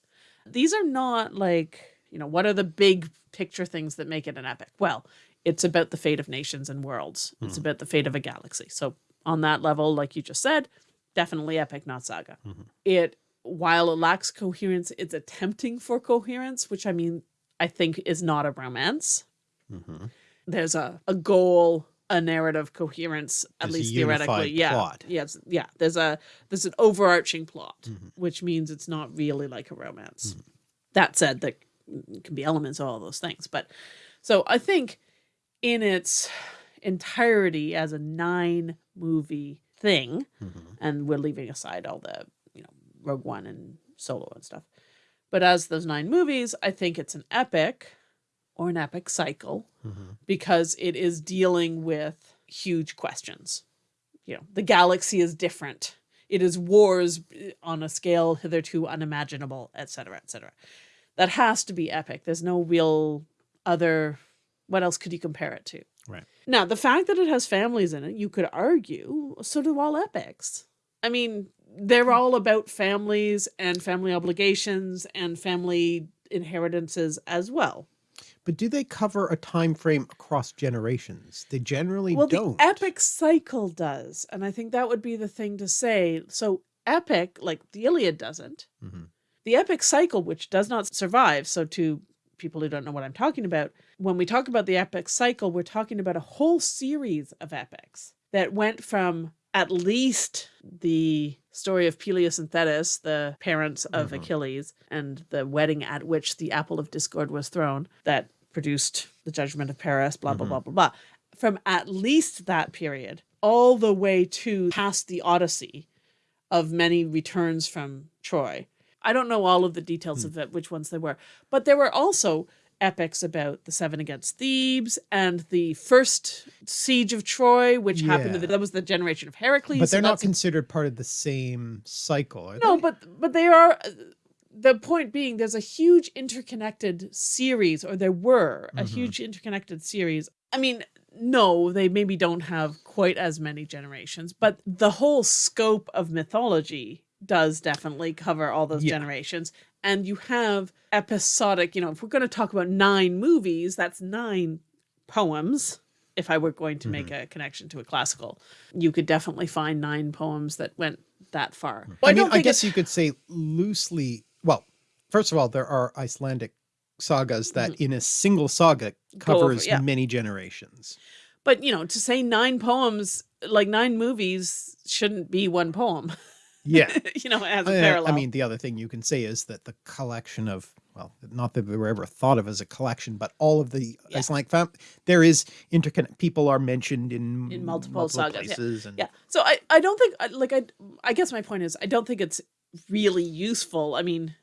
These are not like, you know, what are the big picture things that make it an epic? Well, it's about the fate of nations and worlds. It's Mhm. about the fate of a galaxy. So on that level, like you just said, definitely epic, not saga. Mhm. It while it lacks coherence, it's attempting for coherence, which I mean, I think is not a romance. Mhm. There's a, a goal, a narrative coherence, at There's least theoretically. Yeah. plot. Yes. Yeah. There's a there's an overarching plot, Mhm. which means it's not really like a romance. Mhm. That said, there can be elements of all those things. But so I think in its entirety as a nine movie thing, Mhm. and we're leaving aside all the you know Rogue One and Solo and stuff. But as those nine movies, I think it's an epic or an epic cycle Mhm. because it is dealing with huge questions. You know, the galaxy is different. It is wars eh, on a scale hitherto unimaginable, et cetera, et cetera. That has to be epic. There's no real other What else could you compare it to? Right. Now, the fact that it has families in it, you could argue, so do all epics. I mean, they're all about families and family obligations and family inheritances as well. But do they cover a time frame across generations? They generally well, don't. the epic cycle does, and I think that would be the thing to say. So, epic, like the Iliad doesn't. Mhm. The epic cycle, which does not survive. So, to people who don't know what I'm talking about, when we talk about the epic cycle, we're talking about a whole series of epics that went from at least the story of Peleus and Thetis, the parents of Mhm. Achilles, and the wedding at which the apple of discord was thrown, that produced the judgment of Paris, blah, blah, Mhm. blah, blah, blah. From at least that period all the way to past the Odyssey of many returns from Troy. I don't know all of the details of it, which ones they were, but there were also epics about the seven against Thebes and the first siege of Troy, which happened. Yeah. That was the generation of Heracles. but they're not considered part of the same cycle, no, they? but but they are. The point being, there's a huge interconnected series, or there were a Mhm. huge interconnected series. I mean, no, they maybe don't have quite as many generations, but the whole scope of mythology does definitely cover all those Yeah. generations. And you have episodic, you know, if we're going to talk about nine movies, that's nine poems. If I were going to make a connection to a classical, you could definitely find nine poems that went that far. Well, I mean, I guess you could say loosely. First of all, there are Icelandic sagas that, in a single saga, Mm-hmm. Over- covers yeah. many generations. But you know, to say nine poems, like nine movies, shouldn't be one poem. Yeah. (laughs) you know, as a Uh, parallel. I mean, the other thing you can say is that the collection of, well, not that they were ever thought of as a collection, but all of the Yeah. Icelandic fam, there is interconnect. People are mentioned in In multiple sagas, yeah. and yeah. So I, I don't think, like, I, I guess my point is, I don't think it's really useful. I mean,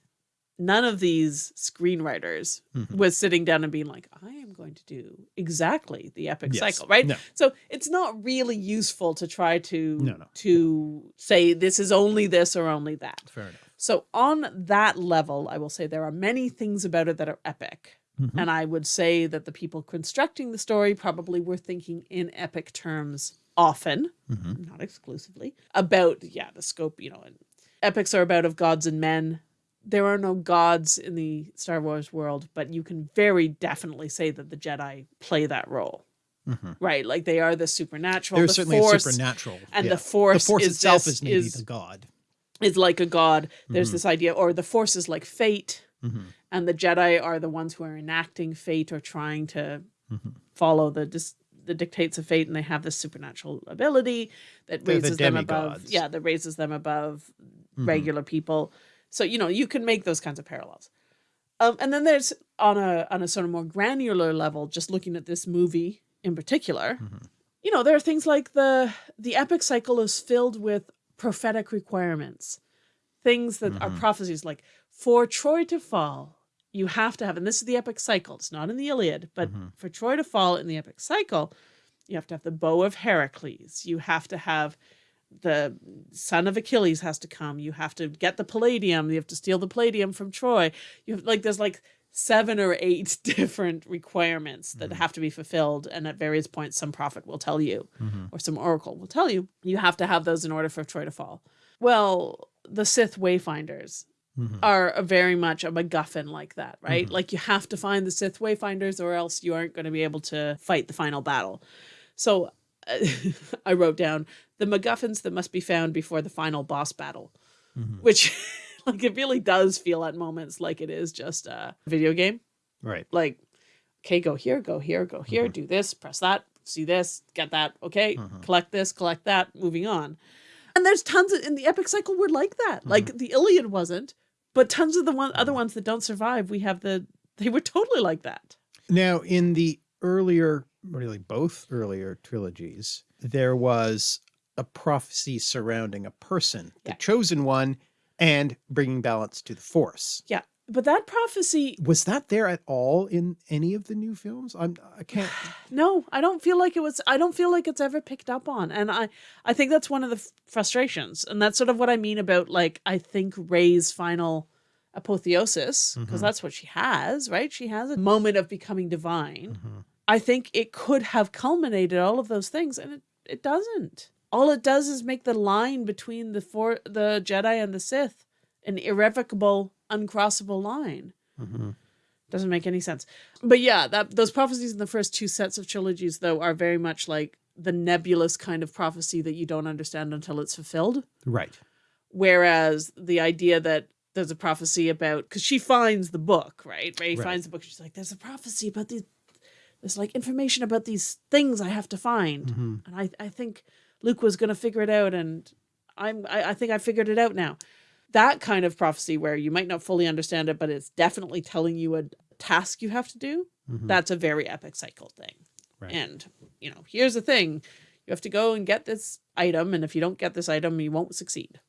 none of these screenwriters Mhm. was sitting down and being like, I am going to do exactly the epic Yes. cycle, right? No. So it's not really useful to try to No, no. to say this is only this or only that. fair enough. So on that level, I will say there are many things about it that are epic. Mhm. And I would say that the people constructing the story probably were thinking in epic terms often, Mhm. not exclusively, about, yeah, the scope, you know, and epics are about of gods and men. There are no gods in the Star Wars world, but you can very definitely say that the Jedi play that role, Mhm. right? Like they are the supernatural. There's the certainly force, supernatural, and yeah. the force, the force is itself this- is maybe is, the god. is like a god. There's Mhm. this idea, or the force is like fate, Mhm. and the Jedi are the ones who are enacting fate or trying to Mhm. follow the dis- the dictates of fate, and they have this supernatural ability that They're the raises them above. Yeah, that raises them above Mhm. regular people. So you know you can make those kinds of parallels. Um, and then there's on a on a sort of more granular level, just looking at this movie in particular, Mhm. you know, there are things like the the epic cycle is filled with prophetic requirements, things that are Mhm. prophecies like for Troy to fall, you have to have, and this is the epic cycle. It's not in the Iliad, but Mhm. for Troy to fall in the epic cycle, you have to have the bow of Heracles. You have to have the son of Achilles has to come. You have to get the palladium. You have to steal the palladium from Troy. You have like there's like seven or eight (laughs) different requirements that Mhm. have to be fulfilled, and at various points, some prophet will tell you, Mhm. or some oracle will tell you. You have to have those in order for Troy to fall. Well, the Sith Wayfinders Mhm. are very much a MacGuffin like that, right? Mhm. Like you have to find the Sith Wayfinders, or else you aren't going to be able to fight the final battle. So (laughs) I wrote down the MacGuffins that must be found before the final boss battle, Mhm. which (laughs) like it really does feel at moments like it is just a video game. Right. Like, okay, go here, go here, go here, Mhm. do this, press that, see this, get that, okay, Mhm. collect this, collect that, moving on. And there's tons of, in the epic cycle were like that. Like the Iliad wasn't, but tons of the one other ones that don't survive, we have the they were totally like that. Now, in the earlier, really both earlier trilogies, there was a prophecy surrounding a person, Yeah. the chosen one, and bringing balance to the force. Yeah. But that prophecy, Was that there at all in any of the new films? I'm I (sighs) can't. no, I don't feel like it was I don't feel like it's ever picked up on. And I I think that's one of the frustrations. And that's sort of what I mean about like I think Rey's final apotheosis because Mhm. that's what she has, right? She has a moment of becoming divine. Mhm. I think it could have culminated all of those things, and it, it doesn't. All it does is make the line between the four, the Jedi and the Sith an irrevocable, uncrossable line. Mhm. Doesn't make any sense. But yeah, that those prophecies in the first two sets of trilogies, though, are very much like the nebulous kind of prophecy that you don't understand until it's fulfilled. Right. Whereas the idea that there's a prophecy about because she finds the book, right? Rey Right. finds the book. She's like, "There's a prophecy about these. There's like information about these things I have to find." Mhm. And I, I think Luke was going to figure it out, and I'm, I, I think I figured it out now. That kind of prophecy where you might not fully understand it, but it's definitely telling you a task you have to do. Mhm. That's a very epic cycle thing. Right. And you know, here's the thing: you have to go and get this item, and if you don't get this item, you won't succeed.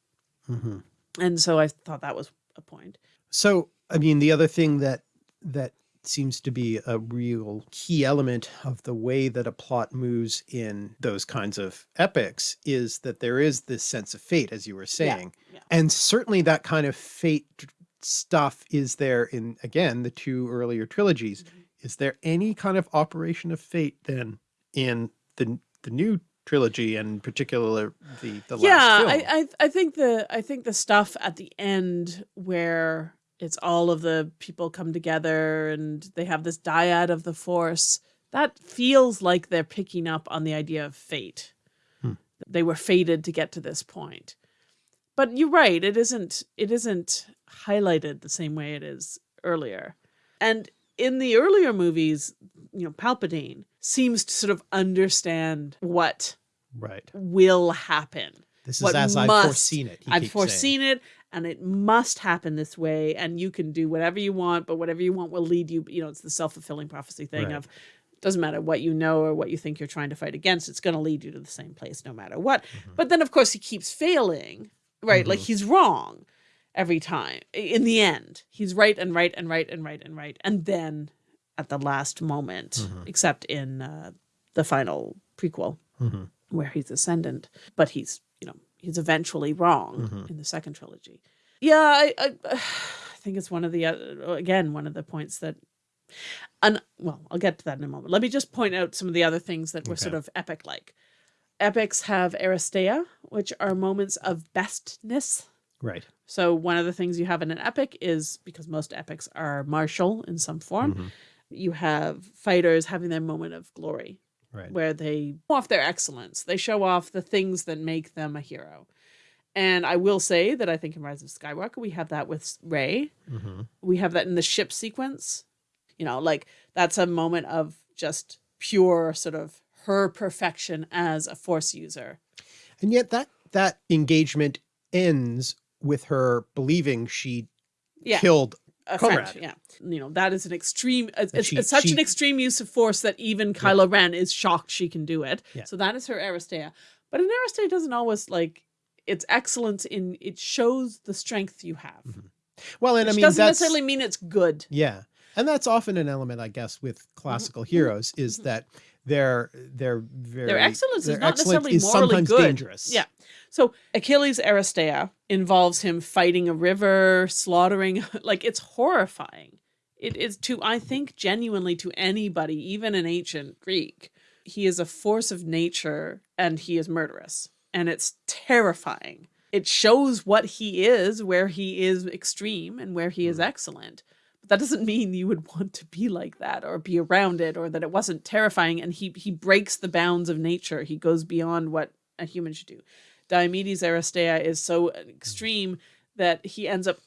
Mhm. And so I thought that was a point. So, I mean, the other thing that that seems to be a real key element of the way that a plot moves in those kinds of epics is that there is this sense of fate, as you were saying. yeah. And certainly that kind of fate stuff is there in, again, the two earlier trilogies. Mm-hmm. Is there any kind of operation of fate then in the, the new trilogy and particular the, the yeah, last film? I, I I think the I think the stuff at the end where it's all of the people come together and they have this dyad of the force that feels like they're picking up on the idea of fate. Hmm. They were fated to get to this point. But you're right, it isn't it isn't highlighted the same way it is earlier. And in the earlier movies, you know, Palpatine seems to sort of understand what right. will happen. This is what as I've must- foreseen it. I've keeps saying. foreseen it and it must happen this way and you can do whatever you want but whatever you want will lead you you know it's the self-fulfilling prophecy thing Right. of doesn't matter what you know or what you think you're trying to fight against it's going to lead you to the same place no matter what Mm-hmm. but then of course he keeps failing right like he's wrong every time in the end he's right and right and right and right and right and then at the last moment Mm-hmm. except in uh, the final prequel Mhm. where he's ascendant, but he's you know he's eventually wrong Mhm. in the second trilogy. Yeah, I, I (sighs) I think it's one of the uh, again one of the points that, and well, I'll get to that in a moment. Let me just point out some of the other things that were sort of epic like. Epics have Aristeia, which are moments of bestness. Right. So one of the things you have in an epic is because most epics are martial in some form, Mhm. you have fighters having their moment of glory Right. where they show off their excellence. They show off the things that make them a hero. And I will say that I think in Rise of Skywalker, we have that with Rey. hmm We have that in the ship sequence. You know, like that's a moment of just pure sort of her perfection as a force user. And yet that that engagement ends with her believing she Yeah. killed A friend, yeah. You know, that is an extreme, it's, it's, she- it's such an extreme use of force that even Kylo Ren is shocked she can do it. Yeah. So that is her Aristeia. But an Aristeia doesn't always like, it's excellence in, it shows the strength you have. well, and I mean doesn't necessarily mean it's good. yeah, and that's often an element, I guess, with classical mhm, heroes is mhm. that their their very Their excellence is not excellence necessarily is morally sometimes good. dangerous. Yeah. So Achilles' Aristeia involves him fighting a river, slaughtering, (laughs) like it's horrifying. It is to, I think, genuinely to anybody, even an ancient Greek. He is a force of nature and he is murderous. And it's terrifying. It shows what he is, where he is extreme and where he is hmm. excellent. But that doesn't mean you would want to be like that or be around it or that it wasn't terrifying. And he he breaks the bounds of nature. He goes beyond what a human should do. Diomedes Aristeia is so extreme that he ends up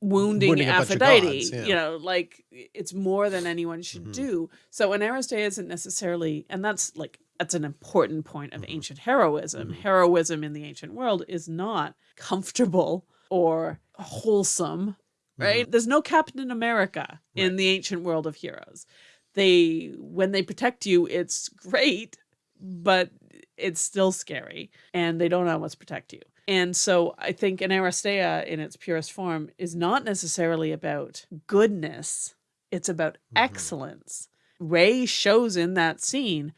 wounding, Wounding a bunch of Aphrodite. gods, yeah. You know, like it's more than anyone should Mhm. do. So an Aristeia isn't necessarily, and that's like that's an important point of Mhm. ancient heroism. Mhm. Heroism in the ancient world is not comfortable or wholesome, right? There's no Captain America in Mm-hmm. The ancient world of heroes. They when they protect you, it's great, but it's still scary and they don't always protect you. And so I think an Aristeia in its purest form is not necessarily about goodness, it's about Mhm. excellence. Rey shows in that scene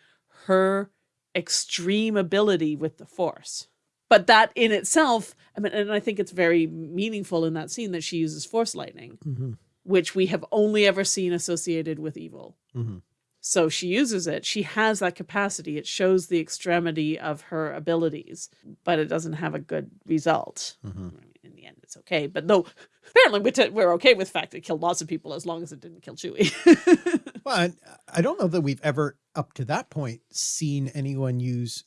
her extreme ability with the force. But that in itself, I mean, and I think it's very meaningful in that scene that she uses force lightning, Mhm. which we have only ever seen associated with evil. Mhm. So she uses it. She has that capacity. It shows the extremity of her abilities, but it doesn't have a good result. Mhm. In the end, it's okay. But though apparently we're, we're okay with the fact it killed lots of people as long as it didn't kill Chewie. (laughs) Well, I, I don't know that we've ever, up to that point, seen anyone use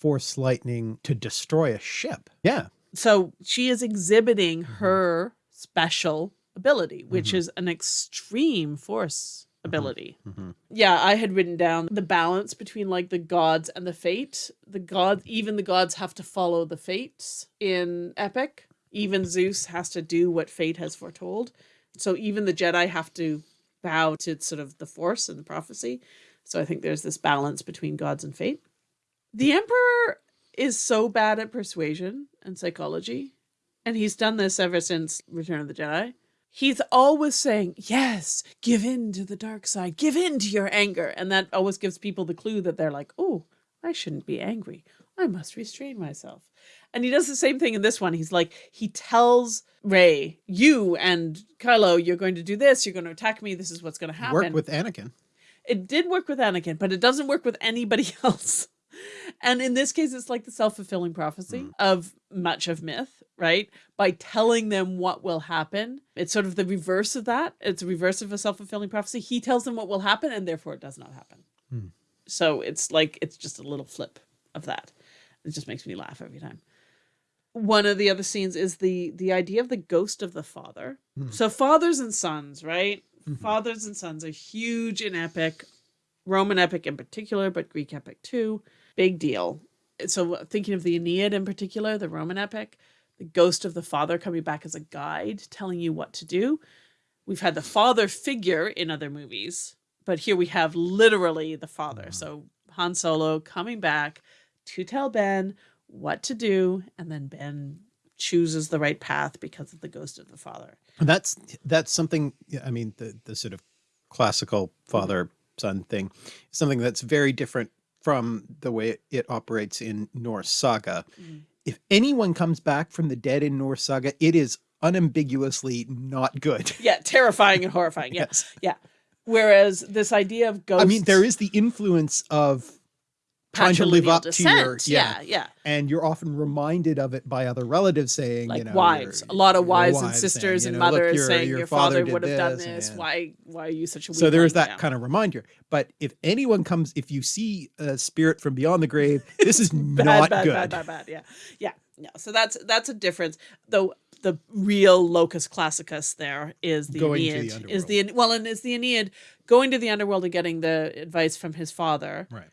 force lightning to destroy a ship. Yeah. so she is exhibiting Mhm. her special ability, which Mhm. is an extreme force ability. Mhm. Yeah, I had written down the balance between like the gods and the fate. The gods, even the gods have to follow the fates in Epic. Even Zeus has to do what fate has foretold. So even the Jedi have to bow to sort of the force and the prophecy. So I think there's this balance between gods and fate. The Emperor is so bad at persuasion and psychology, and he's done this ever since Return of the Jedi. He's always saying, Yes, give in to the dark side, give in to your anger. And that always gives people the clue that they're like, Oh, I shouldn't be angry. I must restrain myself. And he does the same thing in this one. He's like, he tells Rey, You and Kylo, you're going to do this, you're going to attack me, this is what's going to happen. Work with Anakin. It did work with Anakin, but it doesn't work with anybody (laughs) else. And in this case, it's like the self fulfilling prophecy Mm. of much of myth, right? By telling them what will happen. It's sort of the reverse of that. It's a reverse of a self fulfilling prophecy. He tells them what will happen, and therefore it does not happen. Hmm. So it's like, it's just a little flip of that. It just makes me laugh every time. One of the other scenes is the the idea of the ghost of the father. Hmm. So fathers and sons, right? Mhm. Fathers and sons are huge in epic, Roman epic in particular, but Greek epic too. Big deal. So thinking of the Aeneid in particular, the Roman epic, the ghost of the father coming back as a guide, telling you what to do. We've had the father figure in other movies, but here we have literally the father. Mhm. So Han Solo coming back to tell Ben what to do, and then Ben chooses the right path because of the ghost of the father. That's that's something. I mean, the the sort of classical father son thing, something that's very different from the way it, operates in Norse saga. Mhm. If anyone comes back from the dead in Norse saga, it is unambiguously not good. (laughs) Yeah, terrifying and (laughs) horrifying. Yeah. Yes. Yeah. Whereas this idea of ghosts I mean, there is the influence of trying to live up to your yeah, yeah, yeah. and you're often reminded of it by other relatives saying, Like you know, wives, a lot of your wives and sisters saying, and you know, "Look, mothers your- saying your, father, did would have done this," yeah. Why why are you such a So there is that Yeah. kind of reminder. But if anyone comes, if you see a spirit from beyond the grave, this is (laughs) bad, not bad, good. bad, bad, bad. Yeah, yeah, yeah. So that's that's a difference. Though the real locus classicus there is the Going to the is the well, and is the Aeneid going to the underworld and getting the advice from his father. Right.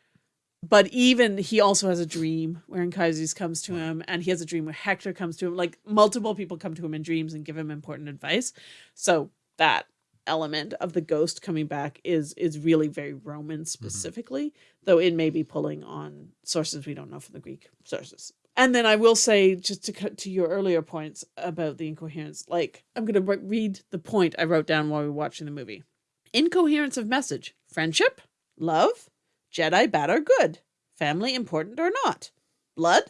But even he also has a dream where Anchises comes to him, and he has a dream where Hector comes to him. Like multiple people come to him in dreams and give him important advice. So that element of the ghost coming back is is really very Roman mm-hmm. specifically, though it may be pulling on sources we don't know from the Greek sources. And then I will say, just to cut to your earlier points about the incoherence, like I'm going to read the point I wrote down while we were watching the movie. Incoherence of message: friendship, love, Jedi bad or good, family important or not, blood.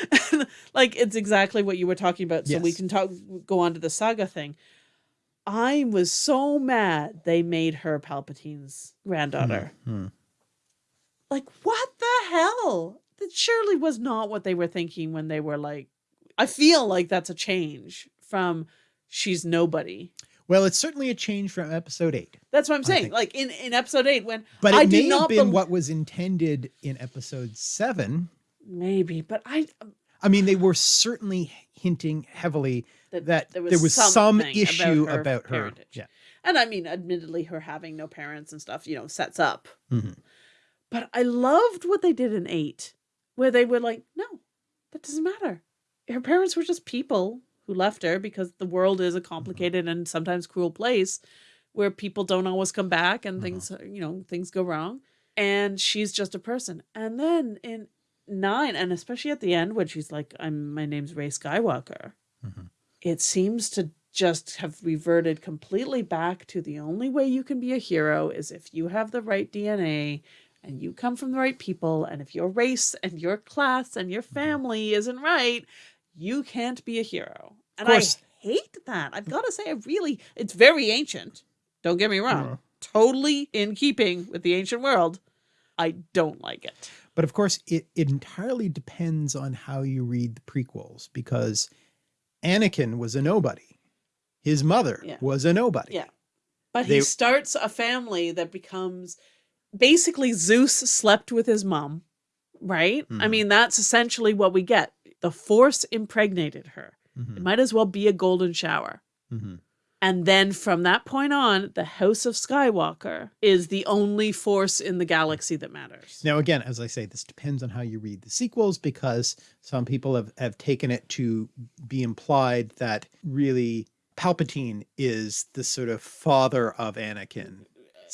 (laughs) like it's exactly what you were talking about. So we can talk go on to the saga thing. I was so mad they made her Palpatine's granddaughter. Hmm. Like what the hell? That surely was not what they were thinking when they were like I feel like that's a change from she's nobody. Well, it's certainly a change from episode eight, That's what I'm saying. Like in, in episode eight, when but it I may have been what was intended in episode seven. maybe, but I I mean, they were certainly hinting heavily that, that there there was, was, some issue about her. parentage. Yeah. And I mean, admittedly, her having no parents and stuff, you know, sets up. Mhm. But I loved what they did in eight, where they were like, no, that doesn't matter. Her parents were just people who left her because the world is a complicated and sometimes cruel place where people don't always come back and Mhm. things, you know, things go wrong. And she's just a person. And then in nine, and especially at the end when she's like, I'm my name's Rey Skywalker, Mhm. it seems to just have reverted completely back to the only way you can be a hero is if you have the right DNA and you come from the right people and if your race and your class and your family isn't right you can't be a hero and i hate that i've got to say i really it's very ancient don't get me wrong totally in keeping with the ancient world, I don't like it. But of course, it, it entirely depends on how you read the prequels because Anakin was a nobody. His mother Yeah. was a nobody. Yeah. But They- he starts a family that becomes basically Zeus slept with his mom, right? I Mhm. mean, that's essentially what we get. The force impregnated her. Mhm, It might as well be a golden shower. mhm. And then from that point on, the House of Skywalker is the only force in the galaxy that matters. Now, again, as I say, this depends on how you read the sequels because some people have, have taken it to be implied that really Palpatine is the sort of father of Anakin.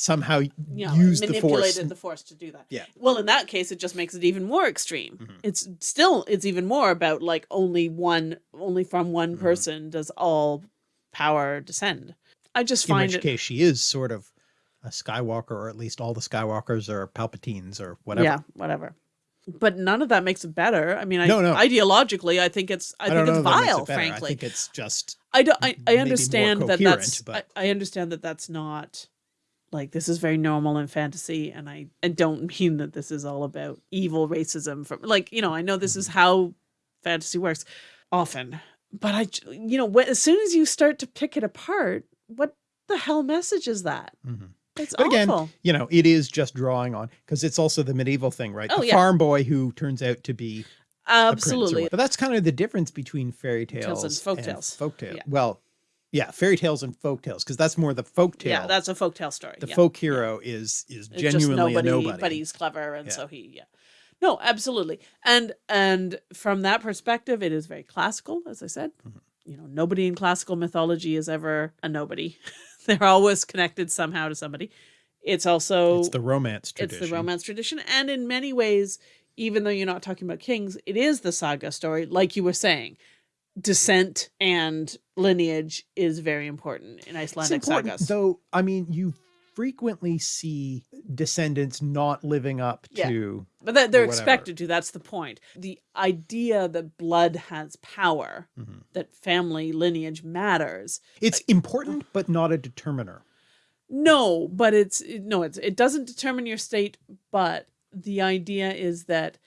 Somehow you know, used the manipulated force. the force to do that. Yeah. Well, in that case, it just makes it even more extreme. Mhm. It's still it's even more about like only one, only from one Mhm. person does all power descend. I just in find which it. case she is sort of a Skywalker, or at least all the Skywalkers are Palpatines or whatever. Yeah, whatever. But none of that makes it better. I mean, I, No, no. ideologically, I think it's I, don't think it's makes it vile. Frankly, I think it's just I don't. I, I understand that that's. I, I understand that that's not like this is very normal in fantasy, and I I don't mean that this is all about evil racism. From like you know, I know this is Mm-hmm. how fantasy works often, but I you know when, as soon as you start to pick it apart, what the hell message is that? Mhm. It's But again, awful. you know, it is just drawing on because it's also the medieval thing, right? Oh, the yeah. farm boy who turns out to be a prince or Absolutely. But that's kind of the difference between fairy tales and folktales. Folktale. Yeah. Well, yeah, fairy tales and folk tales because that's more the folk tale. Yeah, that's a folk tale story. the yeah. folk hero is is It's genuinely a nobody. but he's clever, and Yeah. so he, yeah. No, absolutely, and and from that perspective, it is very classical, as I said. Mhm. You know, nobody in classical mythology is ever a nobody. (laughs) They're always connected somehow to somebody. It's also it's the romance tradition. it's the romance tradition, and in many ways, even though you're not talking about kings, it is the saga story, like you were saying. Descent and lineage is very important in It's Icelandic important, sagas. though. I mean, you frequently see descendants not living up Yeah. to. But that they're expected to. That's the point. The idea that blood has power, Mhm. that family lineage matters. It's important, but not a determiner. No, but it's no, it's it doesn't determine your state. But the idea is that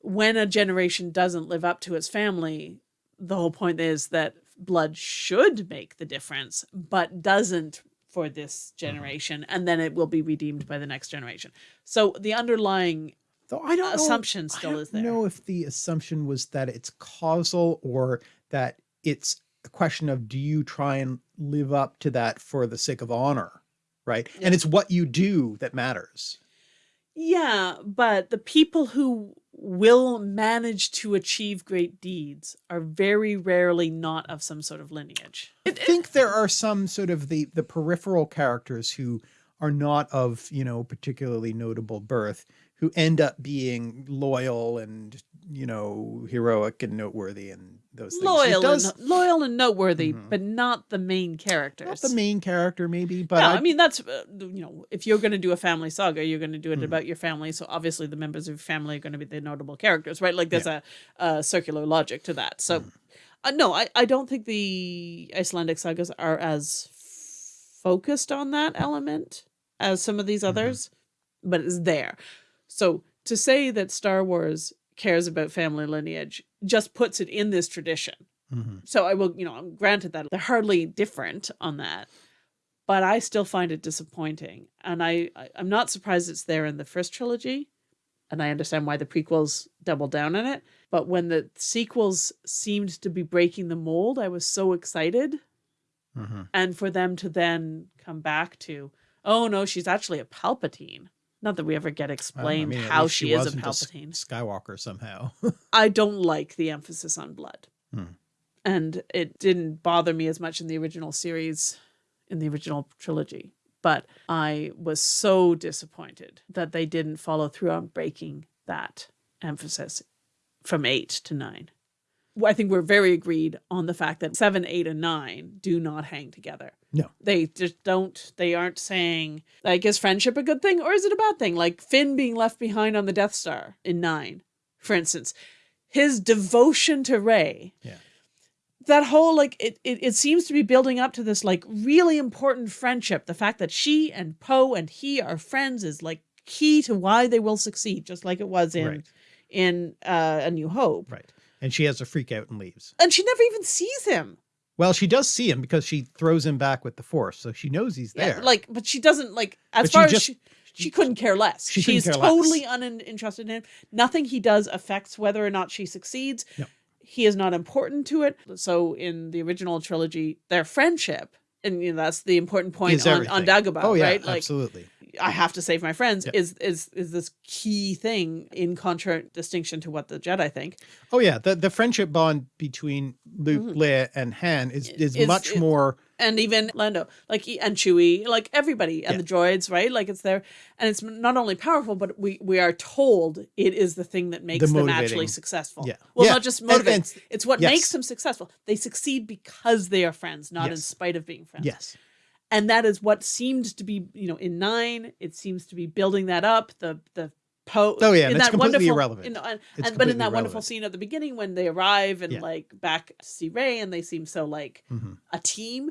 when a generation doesn't live up to its family, the whole point is that blood should make the difference, but doesn't for this mm-hmm. generation, and then it will be redeemed by the next generation. So the underlying Though I don't know- assumption still I don't is there. know if the assumption was that it's causal or that it's a question of do you try and live up to that for the sake of honor, right? Yeah. And it's what you do that matters. Yeah, but the people who will manage to achieve great deeds are very rarely not of some sort of lineage. I think there are some sort of the the peripheral characters who are not of, you know, particularly notable birth who end up being loyal and, you know, heroic and noteworthy and those things. Loyal does- and loyal and noteworthy, Mhm. but not the main characters. not the main character maybe, but no, I, I, mean that's uh, you know if you're going to do a family saga, you're going to do it Mhm. about your family. So obviously the members of your family are going to be the notable characters, right? Like there's a, a circular logic to that. So Mhm. uh, no, I I don't think the Icelandic sagas are as focused on that element as some of these Mhm. others, but it's there. So to say that Star Wars cares about family lineage just puts it in this tradition. Mhm. So I will, you know, I'm granted that they're hardly different on that, but I still find it disappointing. And I, I I'm not surprised it's there in the first trilogy, and I understand why the prequels double down on it. But when the sequels seemed to be breaking the mold, I was so excited, Mhm. and for them to then come back to, oh no, she's actually a Palpatine. Not that we ever get Well, I explained mean, how least she, is a Palpatine. Skywalker somehow. (laughs) I don't like the emphasis on blood. Hmm. And it didn't bother me as much in the original series, in the original trilogy. But I was so disappointed that they didn't follow through on breaking that emphasis from eight to nine. I think we're very agreed on the fact that seven, eight, and nine do not hang together. No. They just don't, they aren't saying, like, is friendship a good thing or is it a bad thing? Like Finn being left behind on the Death Star in nine, for instance. His devotion to Rey Yeah. that whole like it, it it seems to be building up to this like really important friendship. The fact that she and Poe and he are friends is like key to why they will succeed, just like it was in Right. in uh, A New Hope. Right. And she has a freak out and leaves. And she never even sees him. Well, she does see him because she throws him back with the force, so she knows he's Yeah, there. like, but she doesn't like as But she far as she, she couldn't care less. she couldn't She's care less. totally uninterested in him. Nothing he does affects whether or not she succeeds. No. He is not important to it. So in the original trilogy, their friendship, and you know, that's the important point on, on. Dagobah, oh yeah, right? Like absolutely. I have to save my friends Yeah. is is is this key thing in contradistinction to what the Jedi think. Oh yeah, the the friendship bond between Luke, Mhm. Leia, and Han is is, Is- much is- more. and even Lando, like and Chewie, like everybody, and Yeah. the droids, right? Like it's there, and it's not only powerful, but we we are told it is the thing that makes them actually successful. Yeah. Well, Yeah, not just and- motivate; and- it's what yes. makes them successful. They succeed because they are friends, not in spite of being friends. Yes. And that is what seemed to be, you know, in nine. It seems to be building that up. The the Poe. Oh, yeah, in it's that completely wonderful, irrelevant. You know, and, It's and but in that wonderful scene at the beginning when they arrive and Yeah. like back to see Rey, and they seem so like Mhm. a team.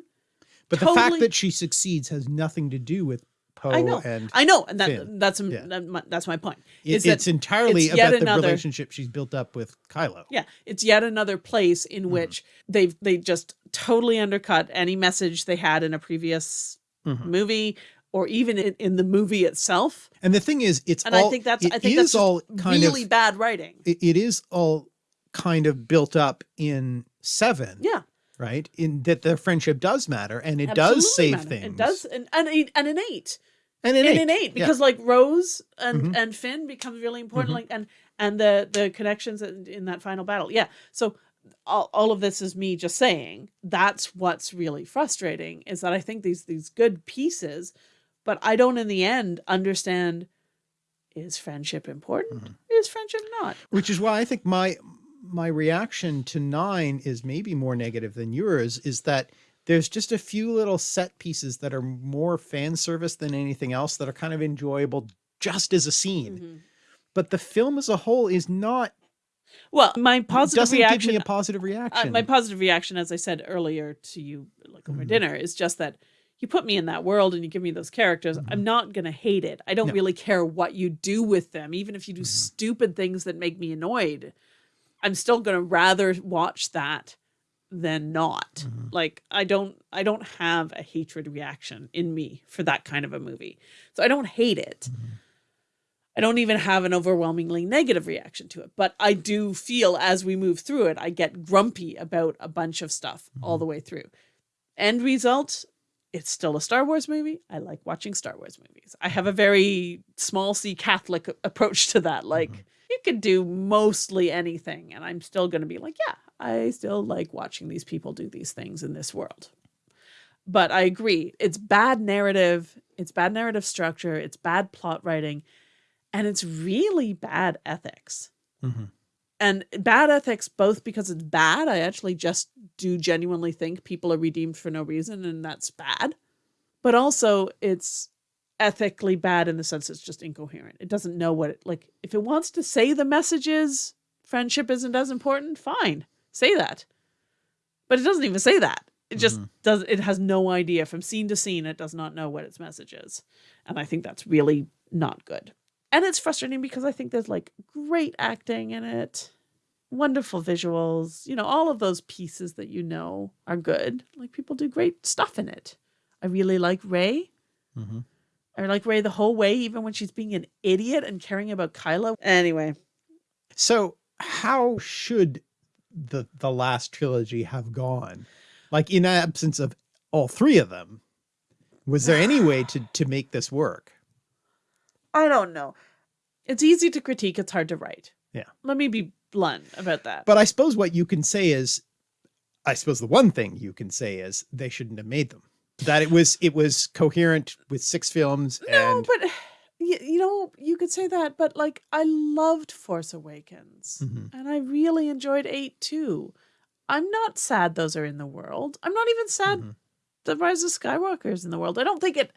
But the fact that she succeeds has nothing to do with Poe I know. and I know, and that Finn. that's Yeah. that, my, that's my point. it- is that entirely it's about the another- relationship she's built up with Kylo. Yeah, it's yet another place in Mm-hmm. which they've they just totally undercut any message they had in a previous Mhm. movie or even in, in the movie itself. And the thing is, it's And all, I think that's I think is that's all kind really of bad writing. it, it is all kind of built up in seven. Yeah, Right. In that their friendship does matter and it absolutely does save matter. things. It does, and and and an eight. And in and eight. an eight yeah. because like Rose and Mhm. and Finn becomes really important Mhm. like and and the the connections in, in that final battle yeah so all, all of this is me just saying that's what's really frustrating is that I think these these good pieces but I don't in the end understand is friendship important Mm-hmm. is friendship not Which is why I think my my reaction to nine is maybe more negative than yours, is that there's just a few little set pieces that are more fan service than anything else that are kind of enjoyable just as a scene. Mhm. But the film as a whole is not well my positive reaction doesn't reaction give me a positive uh, reaction. my positive reaction, as I said earlier to you, like over Mhm. dinner, is just that you put me in that world and you give me those characters. I'm not gonna hate it. I don't Mm-hmm. No. really care what you do with them, even if you do Mhm. stupid things that make me annoyed. I'm still gonna rather watch that than not. Mhm. Like I don't, I don't have a hatred reaction in me for that kind of a movie, so I don't hate it. Mhm. I don't even have an overwhelmingly negative reaction to it, but I do feel as we move through it, I get grumpy about a bunch of stuff all Mhm. the way through. End result, it's still a Star Wars movie. I like watching Star Wars movies. I have a very small c Catholic approach to that. Like, Mhm. you could do mostly anything, and I'm still going to be like, yeah, I still like watching these people do these things in this world. But I agree, it's bad narrative, it's bad narrative structure, it's bad plot writing, and it's really bad ethics. Mhm. And bad ethics, both because it's bad, I actually just do genuinely think people are redeemed for no reason, and that's bad. But also, it's ethically bad in the sense it's just incoherent. It doesn't know what it like. If it wants to say the message is friendship isn't as important, fine, say that. But it doesn't even say that. It just Mhm. does. It has no idea from scene to scene. It does not know what its message is, and I think that's really not good. And it's frustrating because I think there's like great acting in it, wonderful visuals, you know, all of those pieces that you know are good. Like people do great stuff in it. I really like Rey. Mhm. I like Rey the whole way, even when she's being an idiot and caring about Kylo. Anyway, So how should the the last trilogy have gone? Like in absence of all three of them, was there any way to to make this work? I don't know. It's easy to critique, it's hard to write. Yeah. Let me be blunt about that. But I suppose what you can say is, I suppose the one thing you can say is they shouldn't have made them. That it was it was coherent with six films no, and but you, you know, you could say that, but like I loved Force Awakens Mhm. and I really enjoyed 8 too. I'm not sad those are in the world. I'm not even sad Mhm. the Rise of Skywalker is in the world. I don't think it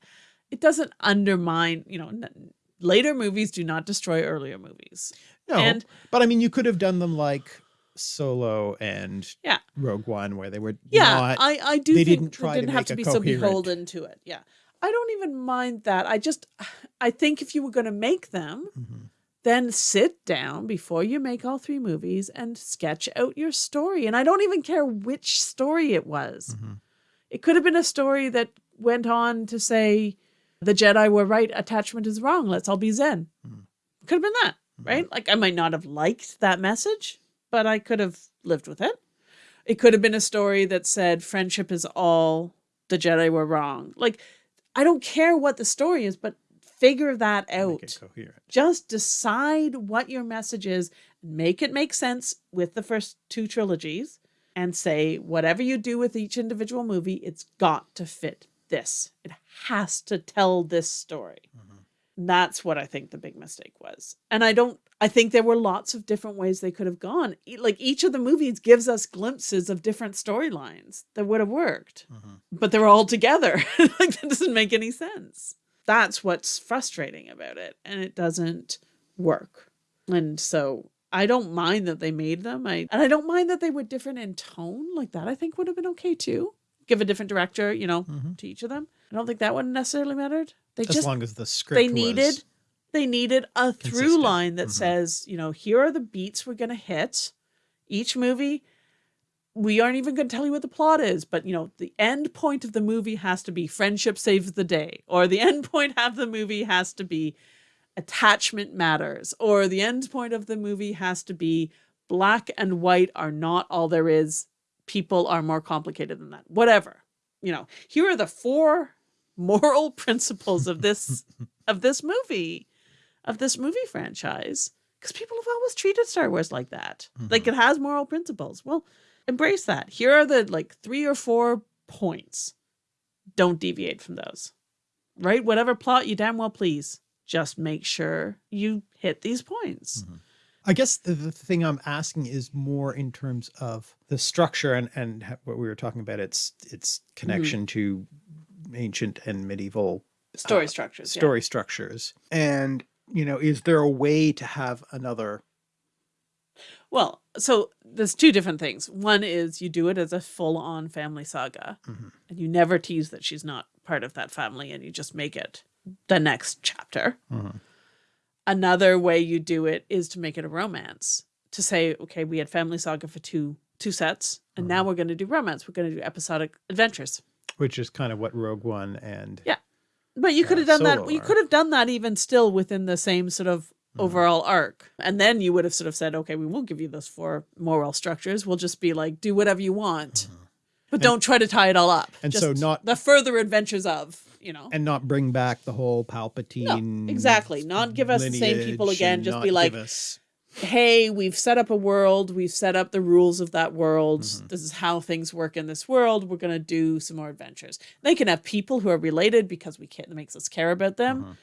it doesn't undermine, you know, n- later movies do not destroy earlier movies. no, And but I mean you could have done them like Solo and Yeah. Rogue One, where they were Yeah, not. I, I do they think didn't try they didn't have to be so beholden to it. Yeah. I don't even mind that. I just, (sighs) I think if you were going to make them, Mhm. then sit down before you make all three movies and sketch out your story. And I don't even care which story it was. Mhm. It could have been a story that went on to say, the Jedi were right, attachment is wrong, let's all be Zen. Mhm. Could have been that, right? Like I might not have liked that message, but I could have lived with it. It could have been a story that said friendship is all, the Jedi were wrong. Like, I don't care what the story is, but figure that out Make it coherent. just decide what your message is make it make sense with the first two trilogies and say whatever you do with each individual movie it's got to fit this. It has to tell this story mm-hmm. That's what i think the big mistake was and i don't i think there were lots of different ways they could have gone like each of the movies gives us glimpses of different storylines that would have worked Mhm. but they're all together. (laughs) like that doesn't make any sense. That's what's frustrating about it, and it doesn't work. And so I don't mind that they made them. I and I don't mind that they were different in tone. Like that, I think would have been okay too. Give a different director, you know, Mhm. to each of them. I don't think that one necessarily mattered. They As just long as the script they needed they needed a through line that Mhm. says, you know, here are the beats we're going to hit. Each movie we aren't even going to tell you what the plot is, but you know, the end point of the movie has to be friendship saves the day, or the (laughs) end point of the movie has to be attachment matters, or the end point of the movie has to be black and white are not all there is. People are more complicated than that. Whatever. You know, here are the four moral (laughs) principles of this of this movie, of this movie franchise. Because people have always treated Star Wars like that. Mm-hmm. Like it has moral principles. Well, embrace that. Here are the like three or four points. Don't deviate from those. Right? Whatever plot you damn well please. Just make sure you hit these points. Mm-hmm. I guess the, the thing I'm asking is more in terms of the structure and and what we were talking about. Its its mm-hmm. connection to ancient and medieval Story uh, structures. yeah. story structures. And you know, is there a way to have another? Well, so there's two different things. One is you do it as a full on family saga, Mhm. and you never tease that she's not part of that family, and you just make it the next chapter. Mhm. Another way you do it is to make it a romance. To say, okay, we had family saga for two two sets, and now we're going to do romance. We're going to do episodic adventures. Which is kind of what Rogue One and Yeah. But you could Uh, have done that. You could have done that even still within the same sort of Mm-hmm. overall arc. And then you would have sort of said, okay, we won't give you those four moral structures. We'll just be like, do whatever you want. But don't try to tie it all up. And so not- the further adventures of, you know. and not bring back the whole Palpatine. No, exactly. Not give us the same people again. Just be like, us- hey, we've set up a world. We've set up the rules of that world. Mm-hmm. This is how things work in this world. We're going to do some more adventures. They can have people who are related because we can't, It makes us care about them. Mhm.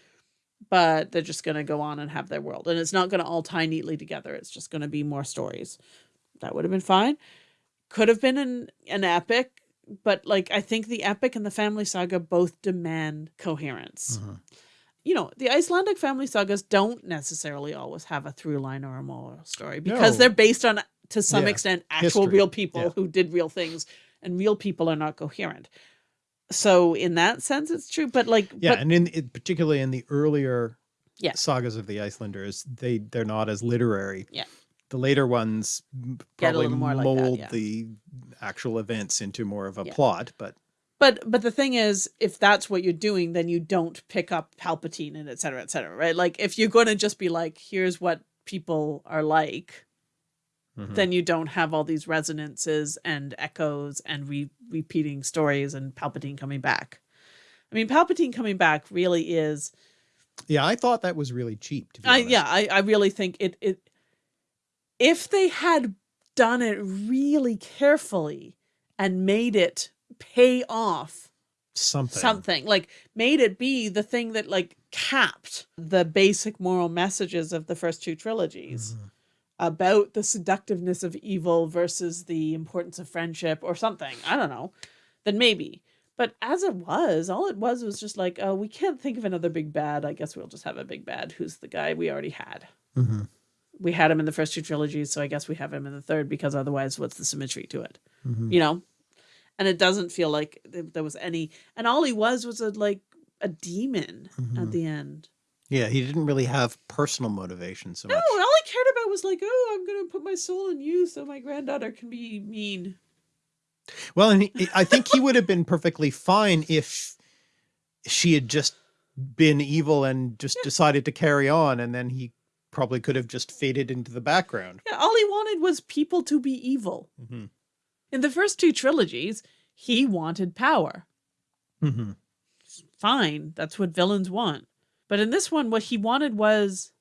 But they're just going to go on and have their world. And it's not going to all tie neatly together. It's just going to be more stories. That would have been fine. Could have been an, an epic. But like, I think the epic and the family saga both demand coherence Mhm. You know, the Icelandic family sagas don't necessarily always have a through line or a moral story because No. they're based on, to some Yeah, extent, actual history. real people Yeah. who did real things, and real people are not coherent. So, in that sense, it's true. But like, Yeah, but and in it, particularly in the earlier Yeah. sagas of the Icelanders, they they're not as literary. Yeah. The later ones m- Get a probably more like that, mold the actual events into more of a plot, but but but the thing is, if that's what you're doing, then you don't pick up Palpatine and et cetera, et cetera, right? Like, if you're going to just be like, here's what people are like, Mhm. then you don't have all these resonances and echoes and re- repeating stories and Palpatine coming back. I mean, Palpatine coming back really is. yeah, I thought that was really cheap. To be I honest. yeah, I, I really think it it. If they had done it really carefully and made it pay off something. something like made it be the thing that like capped the basic moral messages of the first two trilogies Mhm. about the seductiveness of evil versus the importance of friendship or something i don't know then maybe but as it was all it was was just like oh we can't think of another big bad i guess we'll just have a big bad who's the guy we already had Mhm. we had him in the first two trilogies, so I guess we have him in the third because otherwise, what's the symmetry to it? Mhm. You know, and it doesn't feel like there was any. And all he was was a like a demon at Mhm. the end. Yeah, he didn't really have personal motivation so No, much. all he cared about was like, oh, I'm gonna put my soul in you so my granddaughter can be mean. Well, and he, I think he would have been perfectly fine if she had just been evil and just decided to carry on, and then he probably could have just faded into the background. Yeah, all he wanted was people to be evil. Mm-hmm. In the first two trilogies, he wanted power. Mm-hmm. Fine, that's what villains want. But in this one, what he wanted was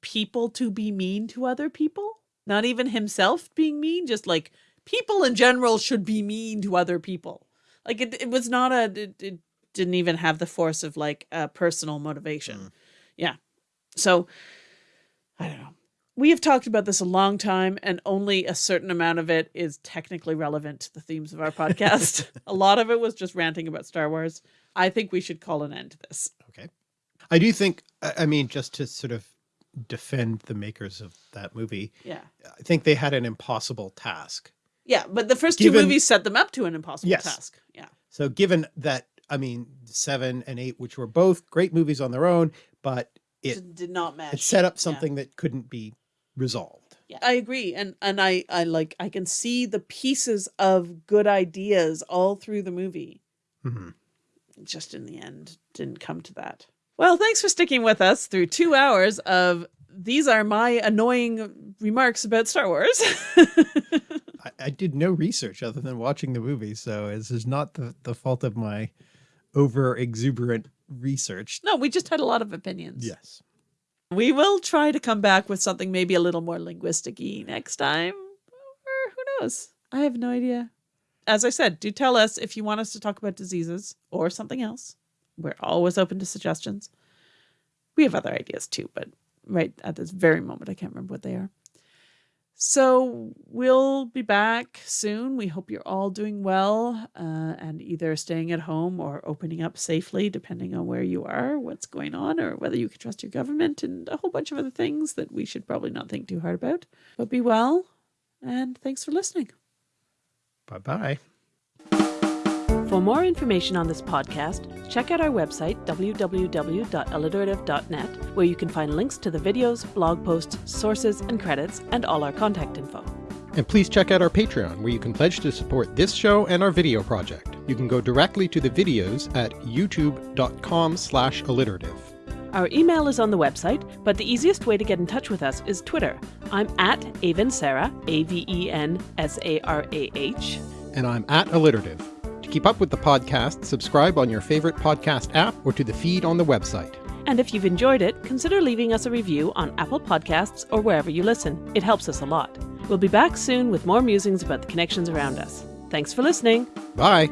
people to be mean to other people. Not even himself being mean, just like people in general should be mean to other people. Like it, it was not a, it, it didn't even have the force of like a personal motivation. Mm. Yeah. So I don't know. We have talked about this a long time, and only a certain amount of it is technically relevant to the themes of our podcast. (laughs) a lot of it was just ranting about Star Wars. I think we should call an end to this. Okay. I do think, I mean, just to sort of defend the makers of that movie, Yeah. I think they had an impossible task. Yeah, but the first two movies set them up to an impossible Yes. task. Yeah. So, given that, I mean, seven and eight, which were both great movies on their own, but it, Did- not match. it set up Yeah. something that couldn't be resolved. Yeah, I agree, and and I I like I can see the pieces of good ideas all through the movie. Mhm. Just in the end, didn't come to that. Well, thanks for sticking with us through two hours of these are my annoying remarks about Star Wars. (laughs) I, I did no research other than watching the movie, so this is not the, the fault of my over exuberant research. no, we just had a lot of opinions. Yes. We will try to come back with something maybe a little more linguistic next time. Or who knows? I have no idea. As I said, do tell us if you want us to talk about diseases or something else. We're always open to suggestions. We have other ideas too, but right at this very moment, I can't remember what they are. So we'll be back soon. We hope you're all doing well uh, and either staying at home or opening up safely, depending on where you are, what's going on, or whether you can trust your government, and a whole bunch of other things that we should probably not think too hard about. But be well, and thanks for listening. Bye bye. For more information on this podcast, check out our website, www.alliterative.net, where you can find links to the videos, blog posts, sources, and credits, and all our contact info. And please check out our Patreon, where you can pledge to support this show and our video project. You can go directly to the videos at youtube.com slash alliterative. Our email is on the website, but the easiest way to get in touch with us is Twitter. I'm at Aven Sarah, A V E N S A R A H. And I'm at alliterative. To keep up with the podcast, subscribe on your favorite podcast app or to the feed on the website. And if you've enjoyed it, consider leaving us a review on Apple Podcasts or wherever you listen. It helps us a lot. We'll be back soon with more musings about the connections around us. Thanks for listening. Bye!